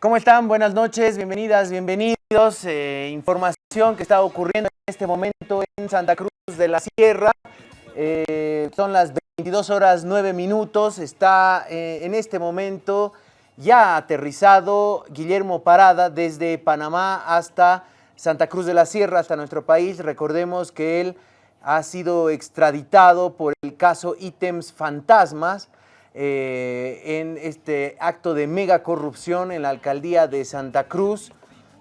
¿Cómo están? Buenas noches, bienvenidas, bienvenidos. Eh, información que está ocurriendo en este momento en Santa Cruz de la Sierra. Eh, son las 22 horas 9 minutos. Está eh, en este momento ya aterrizado Guillermo Parada desde Panamá hasta Santa Cruz de la Sierra, hasta nuestro país. Recordemos que él ha sido extraditado por el caso ítems fantasmas eh, en este acto de mega corrupción en la alcaldía de Santa Cruz.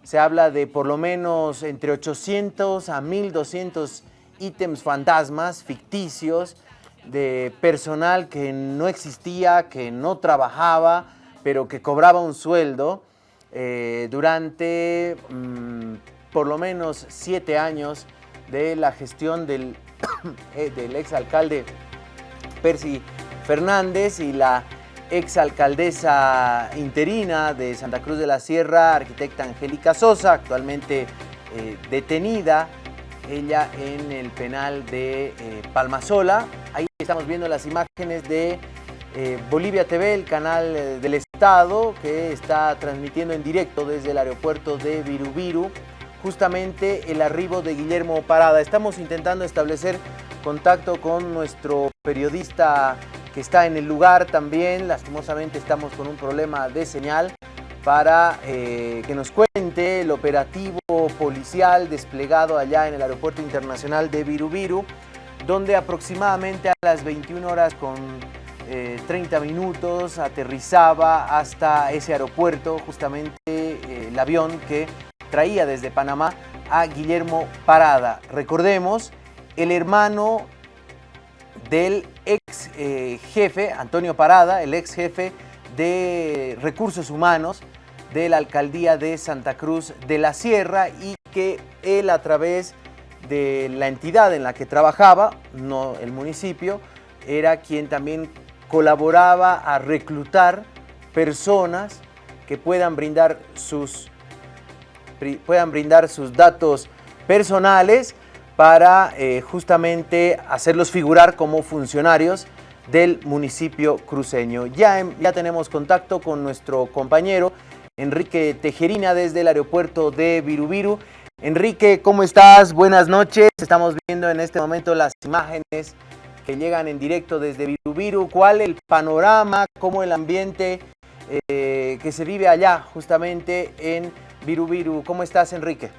Se habla de por lo menos entre 800 a 1200 ítems fantasmas ficticios de personal que no existía, que no trabajaba, pero que cobraba un sueldo eh, durante mm, por lo menos siete años de la gestión del, eh, del exalcalde Percy Fernández y la exalcaldesa interina de Santa Cruz de la Sierra, arquitecta Angélica Sosa, actualmente eh, detenida, ella en el penal de eh, Palmasola. Ahí estamos viendo las imágenes de eh, Bolivia TV, el canal del Estado, que está transmitiendo en directo desde el aeropuerto de Virubiru, justamente el arribo de Guillermo Parada. Estamos intentando establecer contacto con nuestro periodista que está en el lugar también. Lastimosamente estamos con un problema de señal para eh, que nos cuente el operativo policial desplegado allá en el Aeropuerto Internacional de Virubiru, donde aproximadamente a las 21 horas con 30 eh, minutos aterrizaba hasta ese aeropuerto justamente eh, el avión que traía desde Panamá a Guillermo Parada. Recordemos, el hermano del ex eh, jefe, Antonio Parada, el ex jefe de Recursos Humanos de la Alcaldía de Santa Cruz de la Sierra y que él a través de la entidad en la que trabajaba, no el municipio, era quien también colaboraba a reclutar personas que puedan brindar sus, puedan brindar sus datos personales para eh, justamente hacerlos figurar como funcionarios del municipio cruceño. Ya, ya tenemos contacto con nuestro compañero Enrique Tejerina desde el aeropuerto de Virubiru. Enrique, ¿cómo estás? Buenas noches. Estamos viendo en este momento las imágenes que llegan en directo desde Virubiru. ¿Cuál el panorama, cómo el ambiente eh, que se vive allá justamente en Virubiru? ¿Cómo estás, Enrique?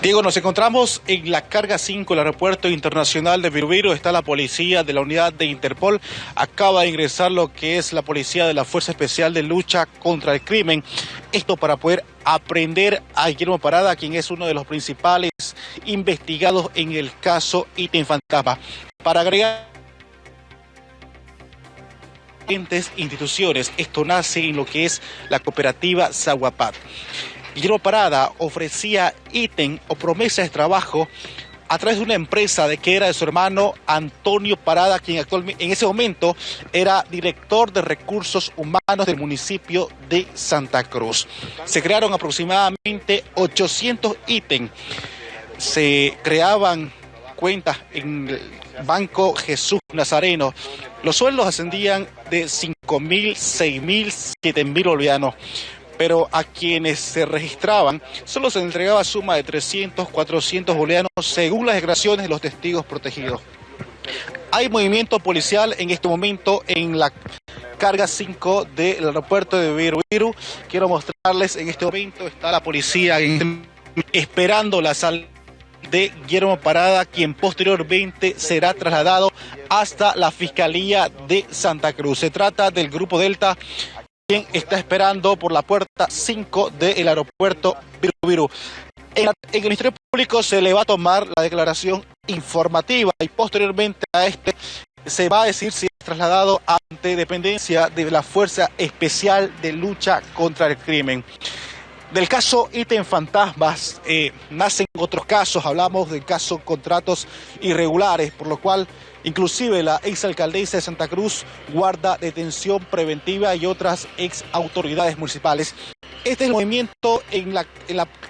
Diego, nos encontramos en la carga 5 del aeropuerto internacional de Virubiru. Está la policía de la unidad de Interpol. Acaba de ingresar lo que es la policía de la Fuerza Especial de Lucha contra el Crimen. Esto para poder aprender a Guillermo Parada, quien es uno de los principales investigados en el caso Item Fantasma. Para agregar instituciones, esto nace en lo que es la cooperativa Zaguapat. Guillermo Parada ofrecía ítem o promesas de trabajo a través de una empresa de que era de su hermano Antonio Parada, quien actualmente en ese momento era director de recursos humanos del municipio de Santa Cruz. Se crearon aproximadamente 800 ítems. Se creaban cuentas en el Banco Jesús Nazareno. Los sueldos ascendían de 5 mil, 6 mil, 7 mil bolivianos pero a quienes se registraban solo se entregaba suma de 300, 400 bolivianos según las declaraciones de los testigos protegidos. Hay movimiento policial en este momento en la carga 5 del aeropuerto de Viru. Quiero mostrarles en este momento está la policía esperando la salida de Guillermo Parada, quien posteriormente será trasladado hasta la Fiscalía de Santa Cruz. Se trata del Grupo Delta quien está esperando por la puerta 5 del aeropuerto Viru En, el Ministerio Público se le va a tomar la declaración informativa y posteriormente a este se va a decir si es trasladado ante dependencia de la Fuerza Especial de Lucha contra el Crimen. Del caso ítem fantasmas eh, nacen otros casos, hablamos del caso contratos irregulares, por lo cual Inclusive la ex alcaldesa de Santa Cruz guarda detención preventiva y otras ex autoridades municipales. Este es el movimiento en la,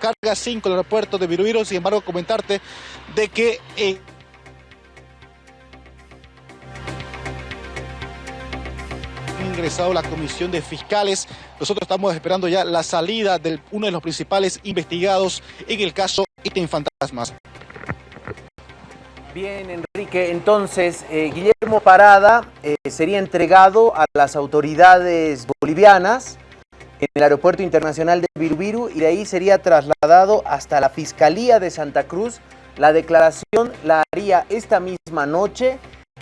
carga 5 del aeropuerto de Virubiru. Sin embargo, comentarte de que... Eh, ingresado la comisión de fiscales. Nosotros estamos esperando ya la salida de uno de los principales investigados en el caso Ítem Fantasmas. Bien, Enrique, entonces eh, Guillermo Parada eh, sería entregado a las autoridades bolivianas en el Aeropuerto Internacional de Virubiru y de ahí sería trasladado hasta la Fiscalía de Santa Cruz. La declaración la haría esta misma noche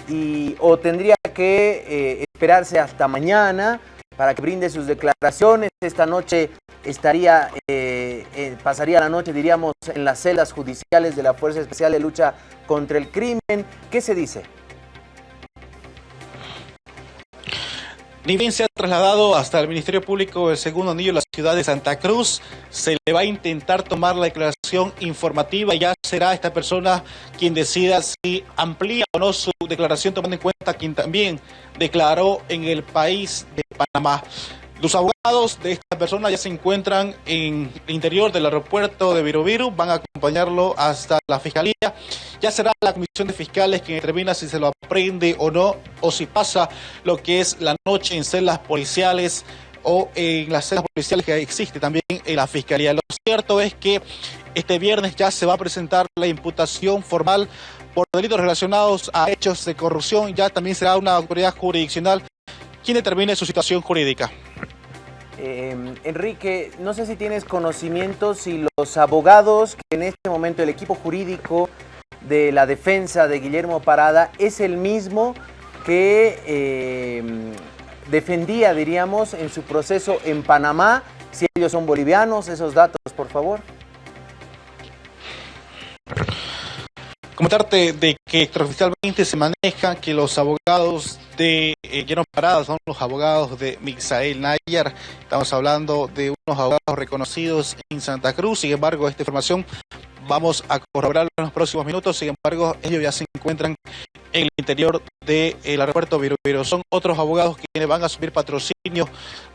y, o tendría que eh, esperarse hasta mañana para que brinde sus declaraciones. Esta noche estaría, eh, eh, pasaría la noche, diríamos, en las celdas judiciales de la Fuerza Especial de Lucha contra el Crimen. ¿Qué se dice? Ni bien se ha trasladado hasta el Ministerio Público del Segundo Anillo de la ciudad de Santa Cruz. Se le va a intentar tomar la declaración informativa ya será esta persona quien decida si amplía o no su declaración, tomando en cuenta quien también declaró en el país de Panamá. Los abogados de esta persona ya se encuentran en el interior del aeropuerto de Virubiru, van a acompañarlo hasta la fiscalía. Ya será la comisión de fiscales quien determina si se lo aprende o no, o si pasa lo que es la noche en celdas policiales o en las celdas policiales que existe también en la fiscalía. Lo cierto es que este viernes ya se va a presentar la imputación formal por delitos relacionados a hechos de corrupción. Ya también será una autoridad jurisdiccional quien determine su situación jurídica. Em, Enrique, no sé si tienes conocimiento si los abogados que en este momento el equipo jurídico de la defensa de Guillermo Parada es el mismo que em, defendía, diríamos, en su proceso en Panamá, si ellos son bolivianos, esos datos, por favor. Comentarte de que extraoficialmente se maneja que los abogados de eh, Parada son los abogados de Mixael Nayar. Estamos hablando de unos abogados reconocidos en Santa Cruz. Sin embargo, esta información vamos a corroborarlo en los próximos minutos. Sin embargo, ellos ya se encuentran en el interior del aeropuerto Virubiru. Son otros abogados quienes van a subir patrocinio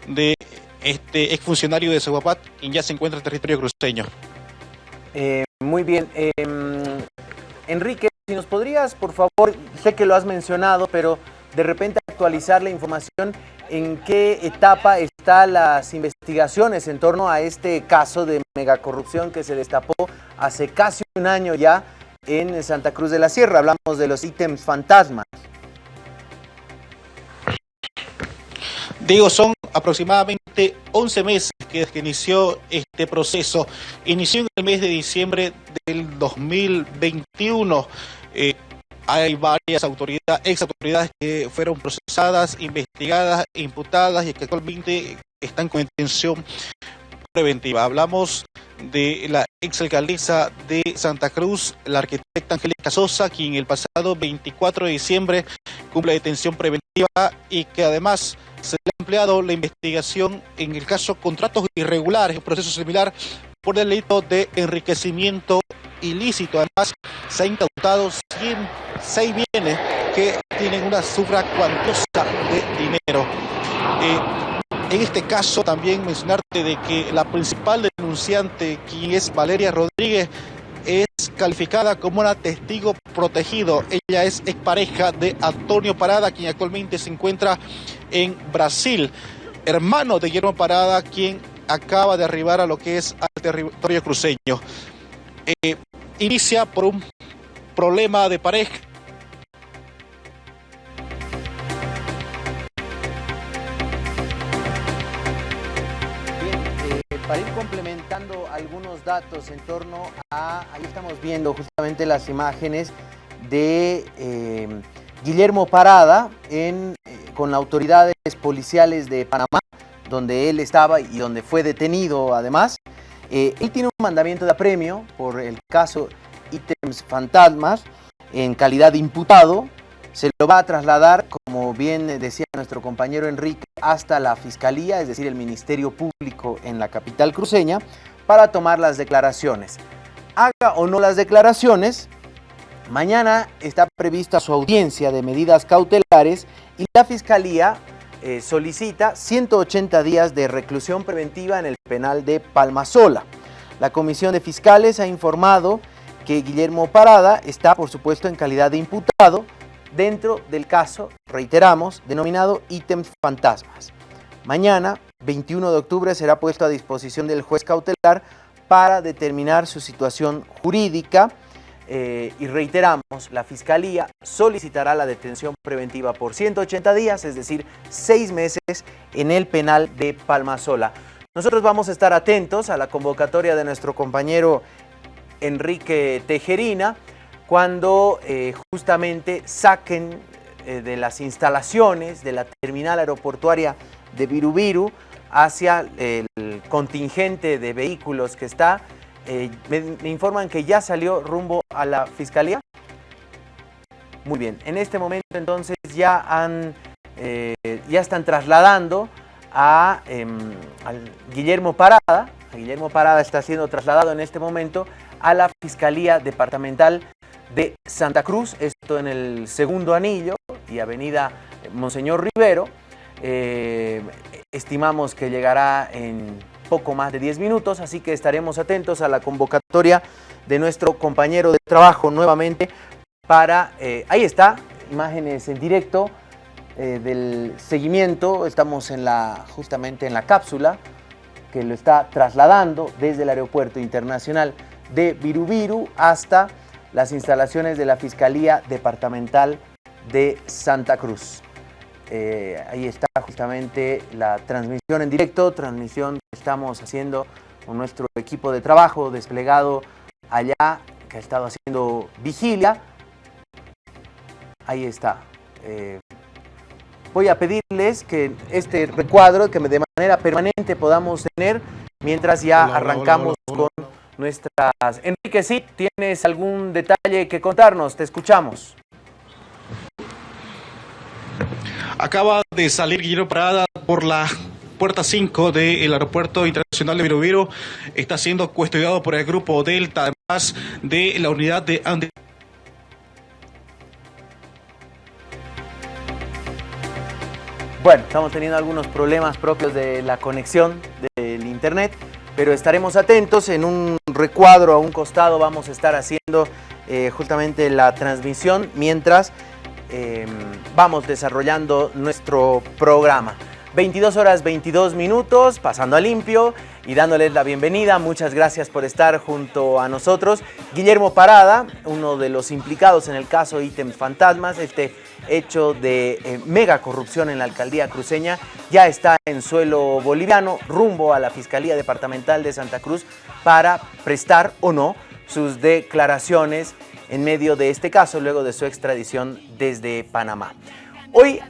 de este exfuncionario de Seguapat, quien ya se encuentra en territorio cruceño. Eh, muy bien. Em, Enrique, si nos podrías, por favor, sé que lo has mencionado, pero de repente actualizar la información en qué etapa están las investigaciones en torno a este caso de megacorrupción que se destapó hace casi un año ya en Santa Cruz de la Sierra. Hablamos de los ítems fantasmas. Digo, son aproximadamente 11 meses que, inició este proceso. Inició en el mes de diciembre del 2021. Eh, hay varias autoridades, ex autoridades que fueron procesadas, investigadas, imputadas y que actualmente están con intención preventiva. Hablamos de la exalcaldesa de Santa Cruz, la arquitecta Angélica Sosa, quien el pasado 24 de diciembre cumple detención preventiva y que además se le ha empleado la investigación en el caso contratos irregulares, un proceso similar por delito de enriquecimiento ilícito. Además, se ha incautado 106 bienes que tienen una sufra cuantiosa de dinero. Eh, en este caso también mencionarte de que la principal denunciante, quien es Valeria Rodríguez, es calificada como una testigo protegido. Ella es expareja de Antonio Parada, quien actualmente se encuentra en Brasil. Hermano de Guillermo Parada, quien acaba de arribar a lo que es al territorio cruceño. Eh, inicia por un problema de pareja. Bien, eh, para ir complementando algunos datos en torno a, ahí estamos viendo justamente las imágenes de eh, Guillermo Parada en, con autoridades policiales de Panamá, donde él estaba y donde fue detenido además. Eh, él tiene un mandamiento de apremio por el caso ítems fantasmas en calidad de imputado. Se lo va a trasladar, como bien decía nuestro compañero Enrique, hasta la Fiscalía, es decir, el Ministerio Público en la capital cruceña, para tomar las declaraciones. Haga o no las declaraciones, mañana está prevista su audiencia de medidas cautelares y la Fiscalía eh, solicita 180 días de reclusión preventiva en el penal de Palmasola. La Comisión de Fiscales ha informado que Guillermo Parada está, por supuesto, en calidad de imputado, dentro del caso, reiteramos, denominado ítems fantasmas. Mañana, 21 de octubre, será puesto a disposición del juez cautelar para determinar su situación jurídica eh, y reiteramos, la Fiscalía solicitará la detención preventiva por 180 días, es decir, seis meses en el penal de Palmasola. Nosotros vamos a estar atentos a la convocatoria de nuestro compañero Enrique Tejerina cuando eh, justamente saquen eh, de las instalaciones de la terminal aeroportuaria de Virubiru hacia el contingente de vehículos que está. Eh, me, informan que ya salió rumbo a la fiscalía. Muy bien, en este momento entonces ya, han, eh, ya están trasladando a, em, Guillermo Parada. Guillermo Parada está siendo trasladado en este momento a la Fiscalía Departamental de Santa Cruz, esto en el segundo anillo y avenida Monseñor Rivero. Eh, estimamos que llegará en poco más de 10 minutos, así que estaremos atentos a la convocatoria de nuestro compañero de trabajo nuevamente para, eh, ahí está, imágenes en directo eh, del seguimiento, estamos en la, justamente en la cápsula que lo está trasladando desde el aeropuerto internacional de Virubiru hasta las instalaciones de la Fiscalía Departamental de Santa Cruz. Eh, ahí está justamente la transmisión en directo, transmisión que estamos haciendo con nuestro equipo de trabajo desplegado allá, que ha estado haciendo vigilia. Ahí está. Eh, voy a pedirles que este recuadro, que de manera permanente podamos tener, mientras ya arrancamos con nuestras... Enrique, sí, ¿tienes algún detalle que contarnos? Te escuchamos. Acaba de salir Guillermo Parada por la puerta 5 del Aeropuerto Internacional de Viroviro. Está siendo custodiado por el grupo Delta, además de la unidad de Bueno, estamos teniendo algunos problemas propios de la conexión del internet, pero estaremos atentos. En un recuadro a un costado vamos a estar haciendo eh, justamente la transmisión mientras Em, vamos desarrollando nuestro programa. 22 horas 22 minutos, pasando a limpio y dándoles la bienvenida. Muchas gracias por estar junto a nosotros. Guillermo Parada, uno de los implicados en el caso Ítems Fantasmas, este hecho de eh, mega corrupción en la alcaldía cruceña, ya está en suelo boliviano, rumbo a la Fiscalía Departamental de Santa Cruz para prestar o no sus declaraciones en medio de este caso luego de su extradición desde Panamá. Hoy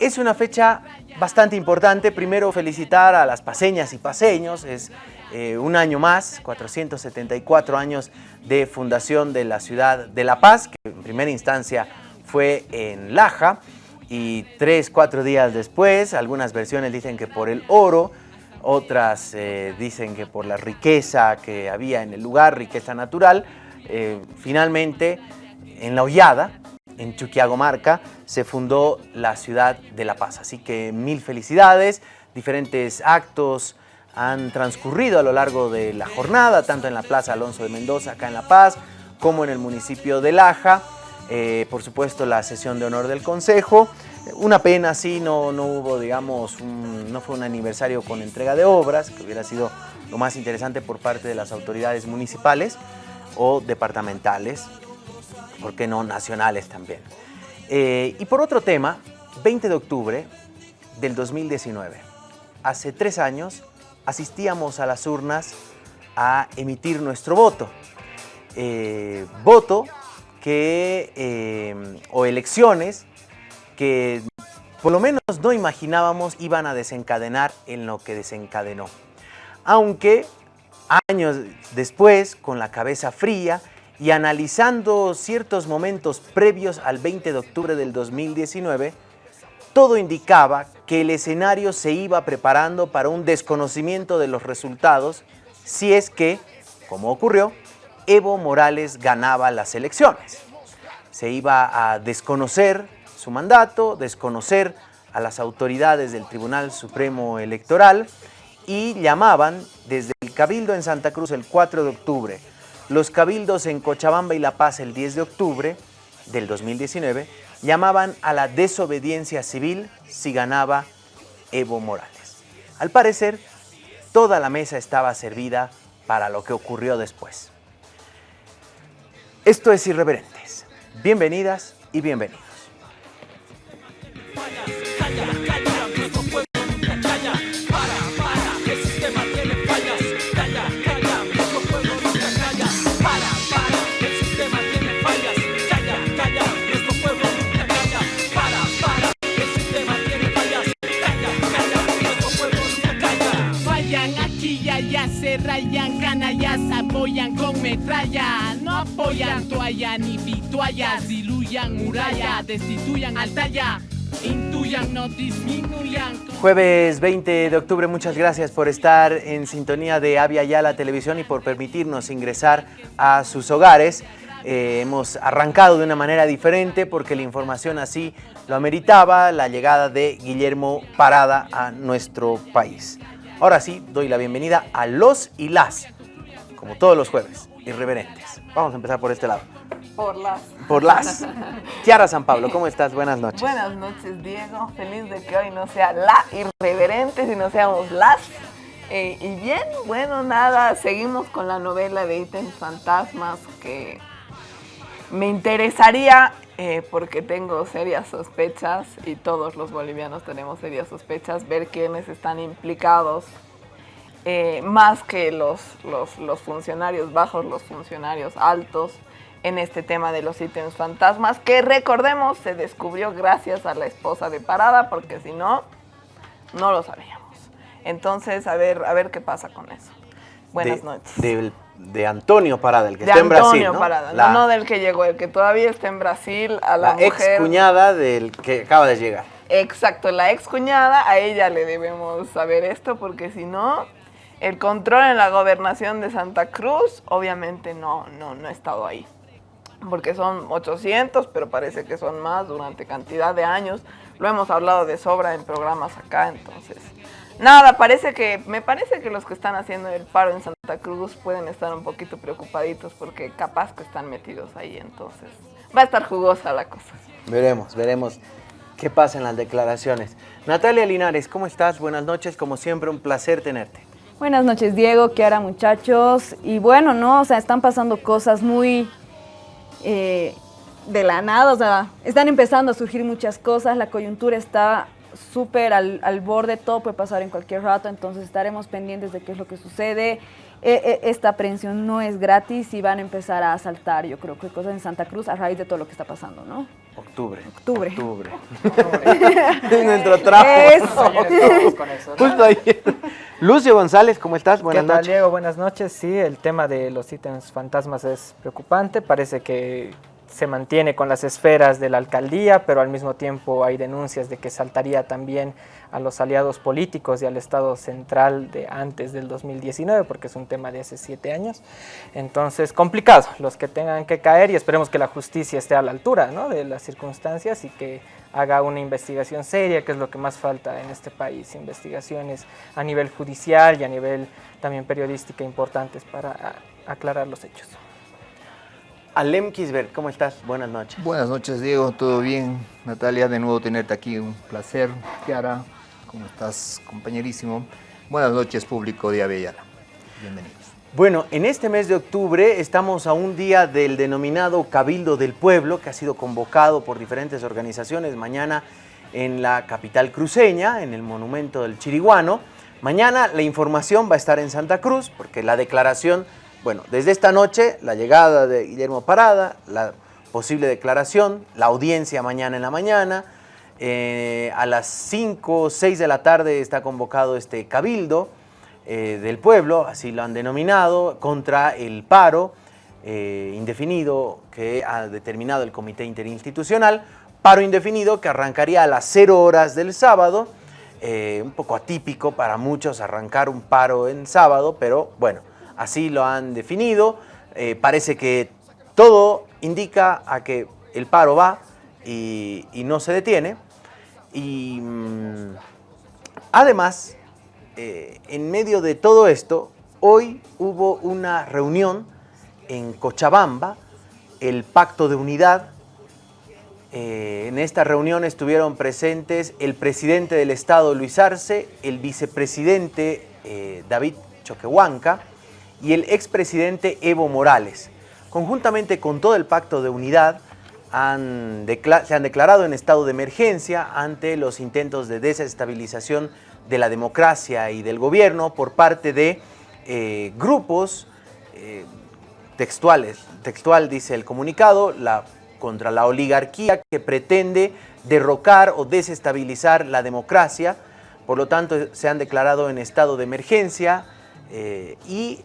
es una fecha bastante importante. Primero felicitar a las paseñas y paseños. Es eh, un año más, 474 años de fundación de la ciudad de La Paz, que en primera instancia fue en Laja. Y tres, cuatro días después, algunas versiones dicen que por el oro, otras eh, dicen que por la riqueza que había en el lugar, riqueza natural, eh, finalmente, en La Hollada, en Chuquiagomarca, se fundó la ciudad de La Paz. Así que mil felicidades, diferentes actos han transcurrido a lo largo de la jornada, tanto en la Plaza Alonso de Mendoza, acá en La Paz, como en el municipio de Laja. Eh, por supuesto, la sesión de honor del Consejo. Una pena, sí, no, no hubo, digamos, no fue un aniversario con entrega de obras, que hubiera sido lo más interesante por parte de las autoridades municipales o departamentales, ¿por qué no nacionales también? Eh, y por otro tema, 20 de octubre del 2019, hace tres años, asistíamos a las urnas a emitir nuestro voto. Eh, voto que, eh, o elecciones que por lo menos no imaginábamos iban a desencadenar en lo que desencadenó. Aunque años después, con la cabeza fría y analizando ciertos momentos previos al 20 de octubre del 2019, todo indicaba que el escenario se iba preparando para un desconocimiento de los resultados si es que, como ocurrió, Evo Morales ganaba las elecciones. Se iba a desconocer su mandato, desconocer a las autoridades del Tribunal Supremo Electoral y llamaban desde Cabildo en Santa Cruz el 4 de octubre, los cabildos en Cochabamba y La Paz el 10 de octubre del 2019 llamaban a la desobediencia civil si ganaba Evo Morales. Al parecer, toda la mesa estaba servida para lo que ocurrió después. Esto es Irreverentes. Bienvenidas y bienvenidos. Rayan, canallas apoyan con metralla. No apoyan toalla ni vituallas, diluyan muralla, destituyan altalla. Intuyan, no disminuyan. Jueves 20 de octubre, muchas gracias por estar en sintonía de Avia Yala Televisión y por permitirnos ingresar a sus hogares. Eh, hemos arrancado de una manera diferente porque la información así lo ameritaba, la llegada de Guillermo Parada a nuestro país. Ahora sí, doy la bienvenida a los y las, como todos los jueves, irreverentes. Vamos a empezar por este lado. Por las. Por las. Tiara San Pablo, ¿cómo estás? Buenas noches. Buenas noches, Diego. Feliz de que hoy no sea la irreverente, sino seamos las. Eh, y bien, bueno, nada, seguimos con la novela de ítems fantasmas que me interesaría eh, porque tengo serias sospechas y todos los bolivianos tenemos serias sospechas, ver quiénes están implicados, eh, más que los, los, funcionarios bajos, los funcionarios altos, en este tema de los ítems fantasmas, que recordemos se descubrió gracias a la esposa de Parada, porque si no, no lo sabíamos. Entonces, a ver, a ver qué pasa con eso. Buenas noches de Antonio Parada, el que está en Brasil. ¿no? Parada, no, no, del que llegó, el que todavía está en Brasil, a la, ex cuñada del que acaba de llegar. Exacto, la ex cuñada, a ella le debemos saber esto, porque si no, el control en la gobernación de Santa Cruz, obviamente no, no, no ha estado ahí. Porque son 800, pero parece que son más durante cantidad de años. Lo hemos hablado de sobra en programas acá, entonces Nada, parece que, me parece que los que están haciendo el paro en Santa Cruz pueden estar un poquito preocupaditos porque capaz que están metidos ahí, entonces va a estar jugosa la cosa. Veremos, veremos qué pasa en las declaraciones. Natalia Linares, ¿cómo estás? Buenas noches, como siempre, un placer tenerte. Buenas noches, Diego, Kiara, muchachos. Y bueno, ¿no? O sea, están pasando cosas muy eh, de la nada, o sea, están empezando a surgir muchas cosas, la coyuntura está súper al, al, borde, todo puede pasar en cualquier rato, entonces estaremos pendientes de qué es lo que sucede. E, e, esta aprehensión no es gratis y van a empezar a asaltar, yo creo que cosas en Santa Cruz a raíz de todo lo que está pasando, ¿no? Octubre. Octubre. Octubre. es nuestro trabajo. Eso. Justo ahí. Lucio González, ¿cómo estás? Buenas ¿Qué tal, Diego? Buenas noches. Sí, el tema de los ítems fantasmas es preocupante. Parece que se mantiene con las esferas de la alcaldía, pero al mismo tiempo hay denuncias de que saltaría también a los aliados políticos y al Estado central de antes del 2019, porque es un tema de hace siete años. Entonces, complicado, los que tengan que caer y esperemos que la justicia esté a la altura ¿no? de las circunstancias y que haga una investigación seria, que es lo que más falta en este país, investigaciones a nivel judicial y a nivel también periodística importantes para aclarar los hechos. Alem Kisbert, ¿cómo estás? Buenas noches. Buenas noches, Diego. ¿Todo bien? Natalia, de nuevo tenerte aquí. Un placer. Kiara, ¿cómo estás, compañerísimo? Buenas noches, público de Avellana. Bienvenidos. Bueno, en este mes de octubre estamos a un día del denominado Cabildo del Pueblo, que ha sido convocado por diferentes organizaciones mañana en la capital cruceña, en el monumento del Chiriguano. Mañana la información va a estar en Santa Cruz, porque la declaración bueno, desde esta noche, la llegada de Guillermo Parada, la posible declaración, la audiencia mañana en la mañana, eh, a las 5 o 6 de la tarde está convocado este cabildo eh, del pueblo, así lo han denominado, contra el paro eh, indefinido que ha determinado el Comité Interinstitucional, paro indefinido que arrancaría a las 0 horas del sábado, un poco atípico para muchos arrancar un paro en sábado, pero bueno, así lo han definido. Parece que todo indica a que el paro va y, no se detiene. Y mm, además, eh, en medio de todo esto, hoy hubo una reunión en Cochabamba, el Pacto de Unidad, Eh, en esta reunión estuvieron presentes el presidente del Estado, Luis Arce, el vicepresidente eh, David Choquehuanca y el expresidente Evo Morales. Conjuntamente con todo el pacto de unidad, se han declarado en estado de emergencia ante los intentos de desestabilización de la democracia y del gobierno por parte de eh, grupos textuales. Textual dice el comunicado, la contra la oligarquía que pretende derrocar o desestabilizar la democracia. Por lo tanto, se han declarado en estado de emergencia eh, y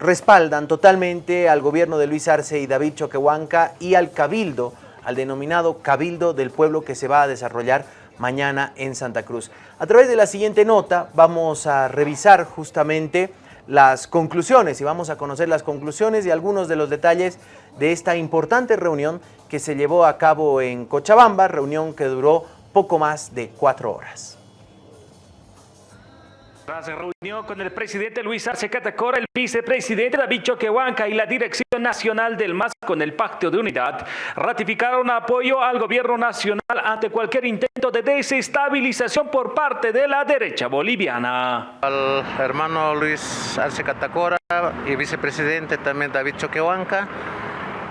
respaldan totalmente al gobierno de Luis Arce y David Choquehuanca y al cabildo, al denominado Cabildo del Pueblo que se va a desarrollar mañana en Santa Cruz. A través de la siguiente nota vamos a revisar justamente las conclusiones y vamos a conocer las conclusiones y algunos de los detalles de esta importante reunión que se llevó a cabo en Cochabamba, reunión que duró poco más de cuatro horas. Tras reunión con el presidente Luis Arce Catacora, el vicepresidente David Choquehuanca y la Dirección Nacional del MAS con el Pacto de Unidad, ratificaron apoyo al gobierno nacional ante cualquier intento de desestabilización por parte de la derecha boliviana. Al hermano Luis Arce Catacora y vicepresidente también David Choquehuanca,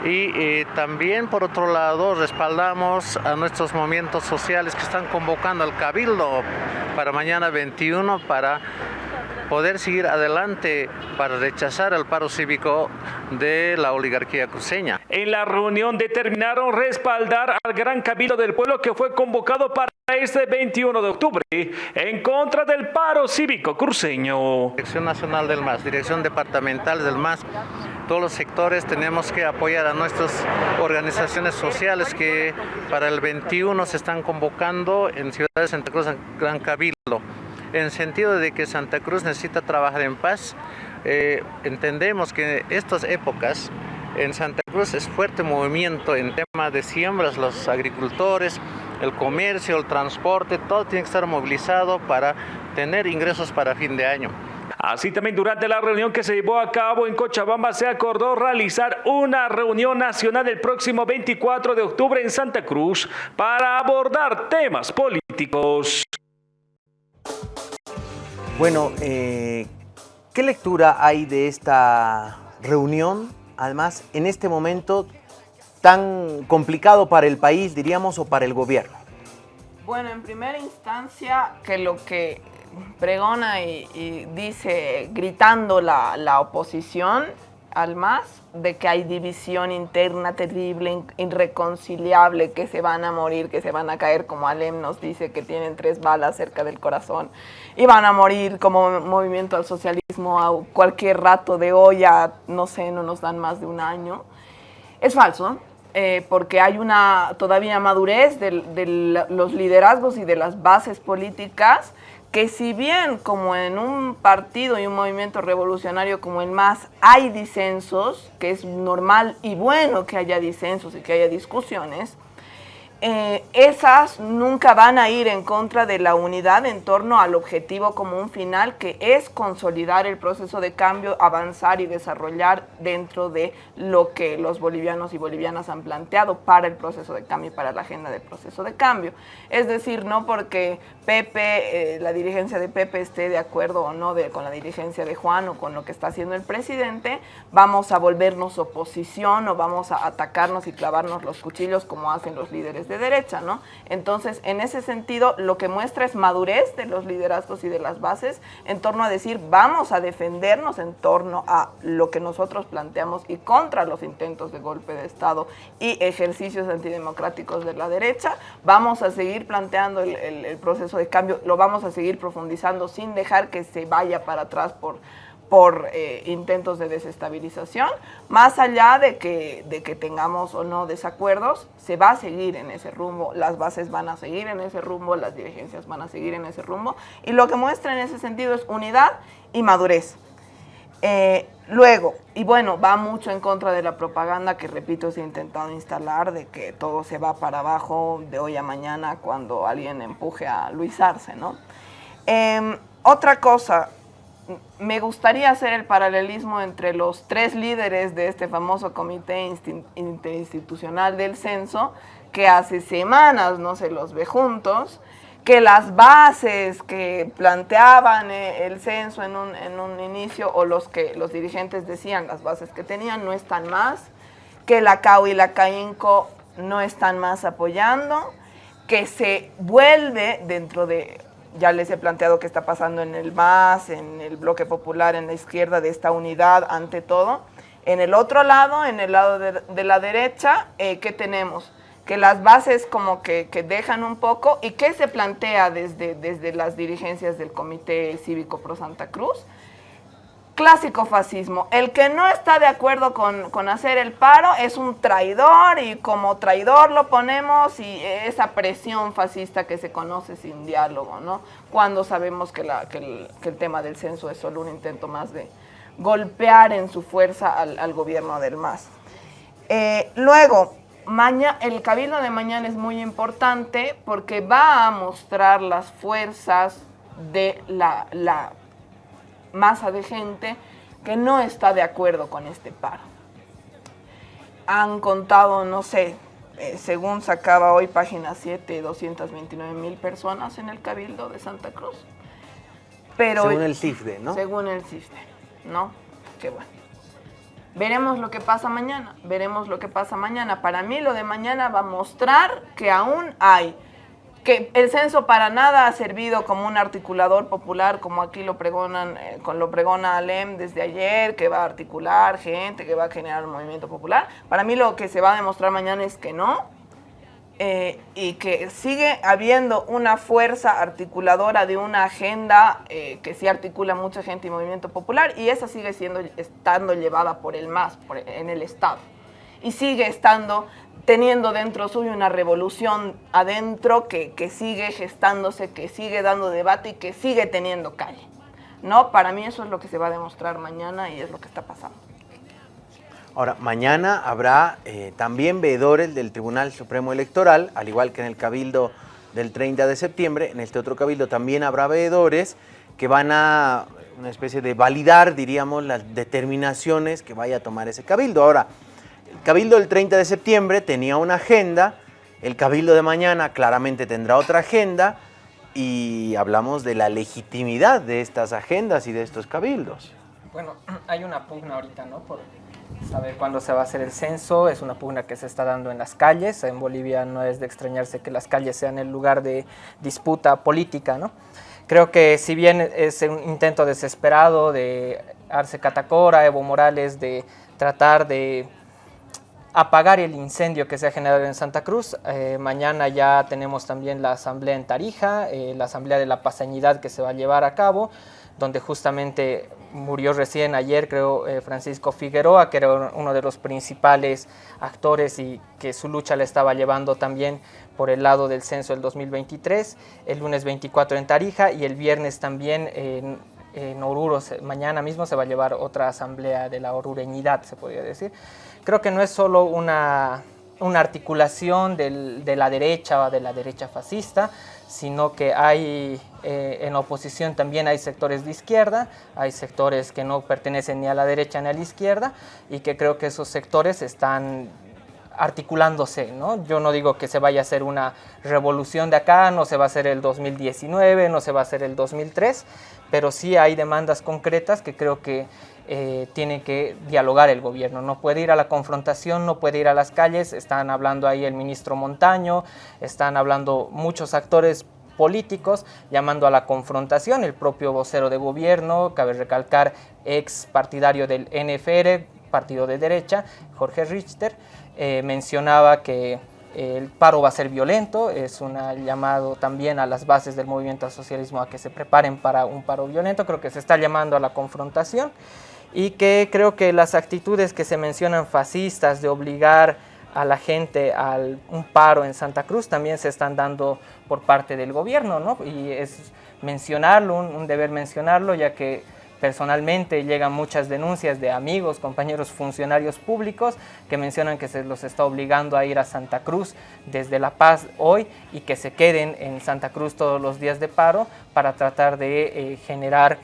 y también por otro lado respaldamos a nuestros movimientos sociales que están convocando al Cabildo para mañana 21 para poder seguir adelante para rechazar el paro cívico de la oligarquía cruceña. En la reunión determinaron respaldar al Gran Cabildo del Pueblo que fue convocado para este 21 de octubre en contra del paro cívico cruceño. Dirección Nacional del MAS, Dirección Departamental del MAS, todos los sectores tenemos que apoyar a nuestras organizaciones sociales que para el 21 se están convocando en Ciudad de Santa Cruz, Gran Cabildo, en sentido de que Santa Cruz necesita trabajar en paz. Eh, entendemos que estas épocas en Santa Cruz es fuerte movimiento en tema de siembras, los agricultores, el comercio, el transporte, todo tiene que estar movilizado para tener ingresos para fin de año. Así también durante la reunión que se llevó a cabo en Cochabamba se acordó realizar una reunión nacional el próximo 24 de octubre en Santa Cruz para abordar temas políticos. Bueno, eh, ¿qué lectura hay de esta reunión? Además, en este momento tan complicado para el país, diríamos, o para el gobierno. Bueno, en primera instancia, que lo que pregona y, dice, gritando la, oposición al MAS, de que hay división interna terrible, irreconciliable, que se van a morir, que se van a caer, como Alem nos dice, que tienen tres balas cerca del corazón, y van a morir como movimiento al socialismo a cualquier rato de hoy, a, no sé, no nos dan más de un año. Es falso, eh, porque hay una todavía madurez de los liderazgos y de las bases políticas que si bien como en un partido y un movimiento revolucionario como el MAS hay disensos, que es normal y bueno que haya disensos y que haya discusiones, eh, esas nunca van a ir en contra de la unidad en torno al objetivo común final que es consolidar el proceso de cambio, avanzar y desarrollar dentro de lo que los bolivianos y bolivianas han planteado para el proceso de cambio y para la agenda del proceso de cambio. Es decir, no porque Pepe, eh, la dirigencia de Pepe esté de acuerdo o no con la dirigencia de Juan o con lo que está haciendo el presidente, vamos a volvernos oposición o vamos a atacarnos y clavarnos los cuchillos como hacen los líderes de derecha, ¿no? Entonces, en ese sentido, lo que muestra es madurez de los liderazgos y de las bases en torno a decir, vamos a defendernos en torno a lo que nosotros planteamos y contra los intentos de golpe de Estado y ejercicios antidemocráticos de la derecha, vamos a seguir planteando el, proceso de cambio, lo vamos a seguir profundizando sin dejar que se vaya para atrás por por eh, intentos de desestabilización, más allá de que, de que tengamos o no desacuerdos, se va a seguir en ese rumbo, las bases van a seguir en ese rumbo, las dirigencias van a seguir en ese rumbo, y lo que muestra en ese sentido es unidad y madurez. Eh, luego, y bueno, va mucho en contra de la propaganda que, repito, se ha intentado instalar de que todo se va para abajo de hoy a mañana cuando alguien empuje a Luis Arce, ¿no? Em, otra cosa, me gustaría hacer el paralelismo entre los tres líderes de este famoso comité interinstitucional del censo, que hace semanas no se los ve juntos, que las bases que planteaban eh, el censo en un, un inicio o los que los dirigentes decían las bases que tenían no están más, que la CAU y la CAINCO no están más apoyando, que se vuelve dentro de, ya les he planteado qué está pasando en el MAS, en el bloque popular, en la izquierda, de esta unidad ante todo. En el otro lado, en el lado de, la derecha, eh, ¿qué tenemos? que las bases como que, que, dejan un poco y qué se plantea desde, desde las dirigencias del Comité Cívico Pro Santa Cruz. Clásico fascismo. El que no está de acuerdo con, con, hacer el paro es un traidor y como traidor lo ponemos y esa presión fascista que se conoce sin diálogo, ¿no? Cuando sabemos que, la, que, el, tema del censo es solo un intento más de golpear en su fuerza al, gobierno del MAS. Eh, luego, Maña, el cabildo de mañana es muy importante porque va a mostrar las fuerzas de la, masa de gente que no está de acuerdo con este paro. Han contado, no sé, eh, según sacaba hoy página 7, 229 mil personas en el cabildo de Santa Cruz. Pero, según el CIFDE, ¿no? Según el CIFDE, ¿no? Qué bueno. Veremos lo que pasa mañana, veremos lo que pasa mañana. Para mí lo de mañana va a mostrar que aún hay, que el censo para nada ha servido como un articulador popular, como aquí lo pregonan, eh, con lo pregona Alem desde ayer, que va a articular gente, que va a generar un movimiento popular. Para mí lo que se va a demostrar mañana es que no, eh, y que sigue habiendo una fuerza articuladora de una agenda eh, que sí articula mucha gente y movimiento popular y esa sigue siendo estando llevada por el MAS, por, en el Estado. Y sigue estando teniendo dentro suyo una revolución adentro que, que sigue gestándose, que sigue dando debate y que sigue teniendo calle. ¿No? Para mí eso es lo que se va a demostrar mañana y es lo que está pasando. Ahora, mañana habrá eh, también veedores del Tribunal Supremo Electoral, al igual que en el Cabildo del 30 de septiembre. En este otro Cabildo también habrá veedores que van a una especie de validar, diríamos, las determinaciones que vaya a tomar ese Cabildo. Ahora, el Cabildo del 30 de septiembre tenía una agenda, el Cabildo de mañana claramente tendrá otra agenda y hablamos de la legitimidad de estas agendas y de estos cabildos. Bueno, hay una pugna ahorita, ¿no? Por saber cuándo se va a hacer el censo, es una pugna que se está dando en las calles, en Bolivia no es de extrañarse que las calles sean el lugar de disputa política, ¿no? Creo que si bien es un intento desesperado de Arce Catacora, Evo Morales, de tratar de apagar el incendio que se ha generado en Santa Cruz. Eh, mañana ya tenemos también la asamblea en Tarija, eh, la asamblea de la pasañidad que se va a llevar a cabo, donde justamente murió recién ayer, creo, eh, Francisco Figueroa, que era uno de los principales actores y que su lucha la estaba llevando también por el lado del censo del 2023, el lunes 24 en Tarija y el viernes también en, en Oruro, mañana mismo se va a llevar otra asamblea de la orureñidad, se podría decir. Creo que no es solo una, una articulación de la derecha o de la derecha fascista, sino que hay eh, en oposición también hay sectores de izquierda, hay sectores que no pertenecen ni a la derecha ni a la izquierda y que creo que esos sectores están articulándose, ¿no? Yo no digo que se vaya a hacer una revolución de acá, no se va a hacer el 2019, no se va a hacer el 2003, pero sí hay demandas concretas que creo que eh, tiene que dialogar el gobierno. No puede ir a la confrontación, no puede ir a las calles. Están hablando ahí el ministro Montaño, están hablando muchos actores políticos llamando a la confrontación. El propio vocero de gobierno, cabe recalcar, ex partidario del NFR, partido de derecha, Jorge Richter, eh, mencionaba que el paro va a ser violento, es un llamado también a las bases del movimiento socialismo a que se preparen para un paro violento, creo que se está llamando a la confrontación y que creo que las actitudes que se mencionan fascistas de obligar a la gente a un paro en Santa Cruz también se están dando por parte del gobierno, ¿no? Y es mencionarlo, un, deber mencionarlo, ya que personalmente llegan muchas denuncias de amigos, compañeros funcionarios públicos que mencionan que se los está obligando a ir a Santa Cruz desde La Paz hoy y que se queden en Santa Cruz todos los días de paro para tratar de eh, generar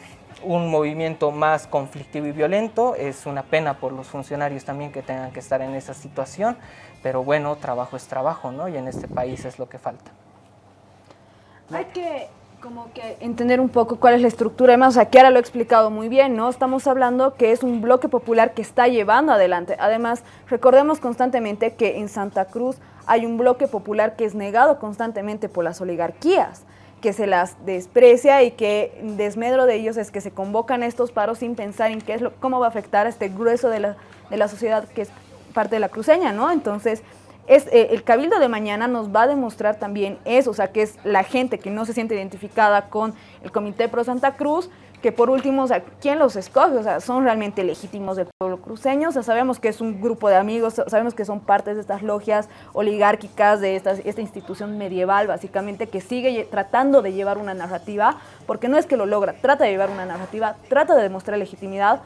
un movimiento más conflictivo y violento. Es una pena por los funcionarios también que tengan que estar en esa situación, pero bueno, trabajo es trabajo, ¿no? Y en este país es lo que falta. Hay que como que entender un poco cuál es la estructura. Además, aquí ahora lo he explicado muy bien, ¿no? Estamos hablando que es un bloque popular que está llevando adelante. Además, recordemos constantemente que en Santa Cruz hay un bloque popular que es negado constantemente por las oligarquías que se las desprecia y que desmedro de ellos es que se convocan estos paros sin pensar en qué es lo, cómo va a afectar a este grueso de la, de la sociedad que es parte de la cruceña, ¿no? Entonces, es, eh, el cabildo de mañana nos va a demostrar también eso, o sea, que es la gente que no se siente identificada con el Comité Pro Santa Cruz, que por último, o sea, ¿quién los escoge? O sea, son realmente legítimos del pueblo cruceño, o sea, sabemos que es un grupo de amigos, sabemos que son partes de estas logias oligárquicas, de esta, institución medieval, básicamente, que sigue tratando de llevar una narrativa, porque no es que lo logra, trata de llevar una narrativa, trata de demostrar legitimidad,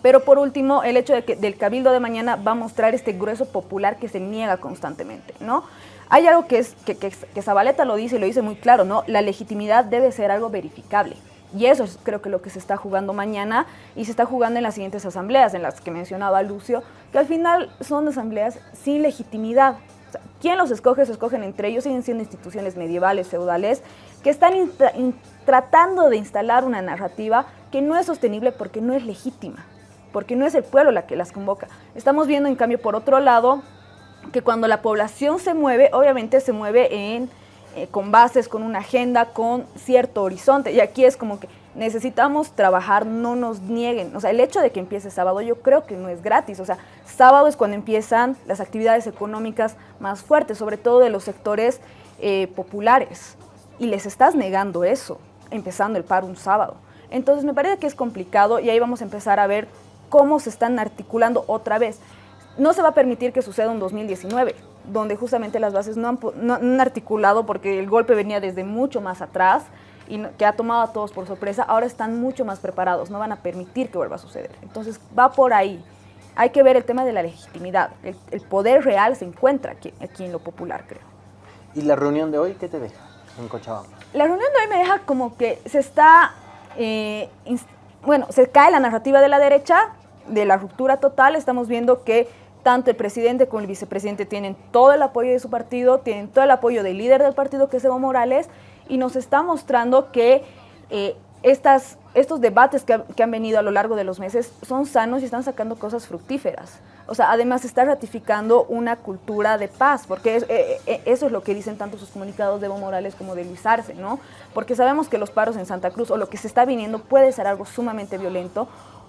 pero por último, el hecho de que del Cabildo de mañana va a mostrar este grueso popular que se niega constantemente, ¿no? Hay algo que, es, que, que, Zabaleta lo dice y lo dice muy claro, ¿no? La legitimidad debe ser algo verificable. Y eso es creo que lo que se está jugando mañana y se está jugando en las siguientes asambleas, en las que mencionaba Lucio, que al final son asambleas sin legitimidad. O sea, ¿Quién los escoge? Se escogen entre ellos, siguen siendo instituciones medievales, feudales, que están tratando de instalar una narrativa que no es sostenible porque no es legítima porque no es el pueblo la que las convoca. Estamos viendo, en cambio, por otro lado, que cuando la población se mueve, obviamente se mueve en, eh, con bases, con una agenda, con cierto horizonte. Y aquí es como que necesitamos trabajar, no nos nieguen. O sea, el hecho de que empiece sábado yo creo que no es gratis. O sea, sábado es cuando empiezan las actividades económicas más fuertes, sobre todo de los sectores eh, populares. Y les estás negando eso, empezando el paro un sábado. Entonces me parece que es complicado y ahí vamos a empezar a ver cómo se están articulando otra vez. No se va a permitir que suceda un 2019, donde justamente las bases no han, articulado porque el golpe venía desde mucho más atrás y que ha tomado a todos por sorpresa, ahora están mucho más preparados, no van a permitir que vuelva a suceder. Entonces va por ahí. Hay que ver el tema de la legitimidad. El, poder real se encuentra aquí, aquí, en lo popular, creo. ¿Y la reunión de hoy qué te deja en Cochabamba? La reunión de hoy me deja como que se está, eh, bueno, se cae la narrativa de la derecha, de la ruptura total, estamos viendo que tanto el presidente como el vicepresidente tienen todo el apoyo de su partido, tienen todo el apoyo del líder del partido, que es Evo Morales, y nos está mostrando que eh, estas, estos debates que, han venido a lo largo de los meses son sanos y están sacando cosas fructíferas. O sea, además está ratificando una cultura de paz, porque eh, eh, eso es lo que dicen tanto sus comunicados de Evo Morales como de Luis Arce, ¿no? Porque sabemos que los paros en Santa Cruz o lo que se está viniendo puede ser algo sumamente violento,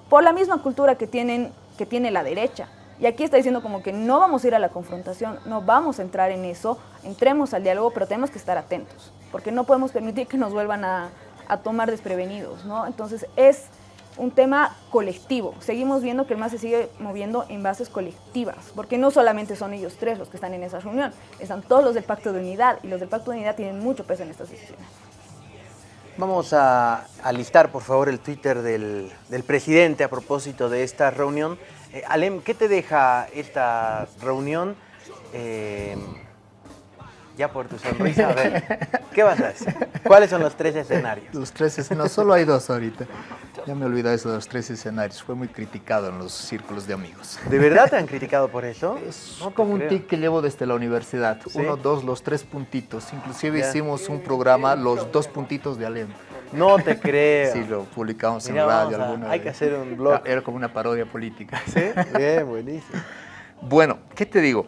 por la misma cultura que, tienen, que tiene la derecha. Y aquí está diciendo como que no vamos a ir a la confrontación, no vamos a entrar en eso, entremos al diálogo, pero tenemos que estar atentos, porque no podemos permitir que nos vuelvan a, a tomar desprevenidos, ¿no? Entonces es un tema colectivo. Seguimos viendo que el MAS se sigue moviendo en bases colectivas, porque no solamente son ellos tres los que están en esa reunión, están todos los del Pacto de Unidad, y los del Pacto de Unidad tienen mucho peso en estas decisiones. Vamos a, alistar, por favor, el Twitter del, presidente a propósito de esta reunión. Eh, Alem, ¿qué te deja esta reunión? Eh, ya por tu sonrisa, a ver, ¿qué vas a decir? ¿Cuáles son los tres escenarios? Los tres escenarios, solo hay dos ahorita. Ya me olvidé eso de los tres escenarios. Fue muy criticado en los círculos de amigos. ¿De verdad te han criticado por eso? Es como un tic que llevo desde la universidad. Uno, dos, los tres puntitos. Inclusive hicimos un programa, los dos puntitos de Alem. No te creo. Sí, lo publicamos en radio alguna Hay que hacer un blog. Era como una parodia política. Sí, bien, buenísimo. Bueno, ¿qué te digo?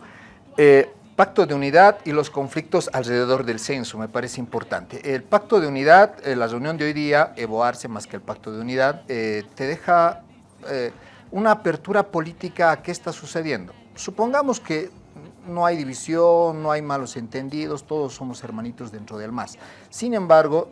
Eh, Pacto de unidad y los conflictos alrededor del censo, me parece importante. El pacto de unidad, eh, la reunión de hoy día, Evo Arce más que el pacto de unidad, eh, te deja una apertura política a qué está sucediendo. Supongamos que no hay división, no hay malos entendidos, todos somos hermanitos dentro del MAS. Sin embargo,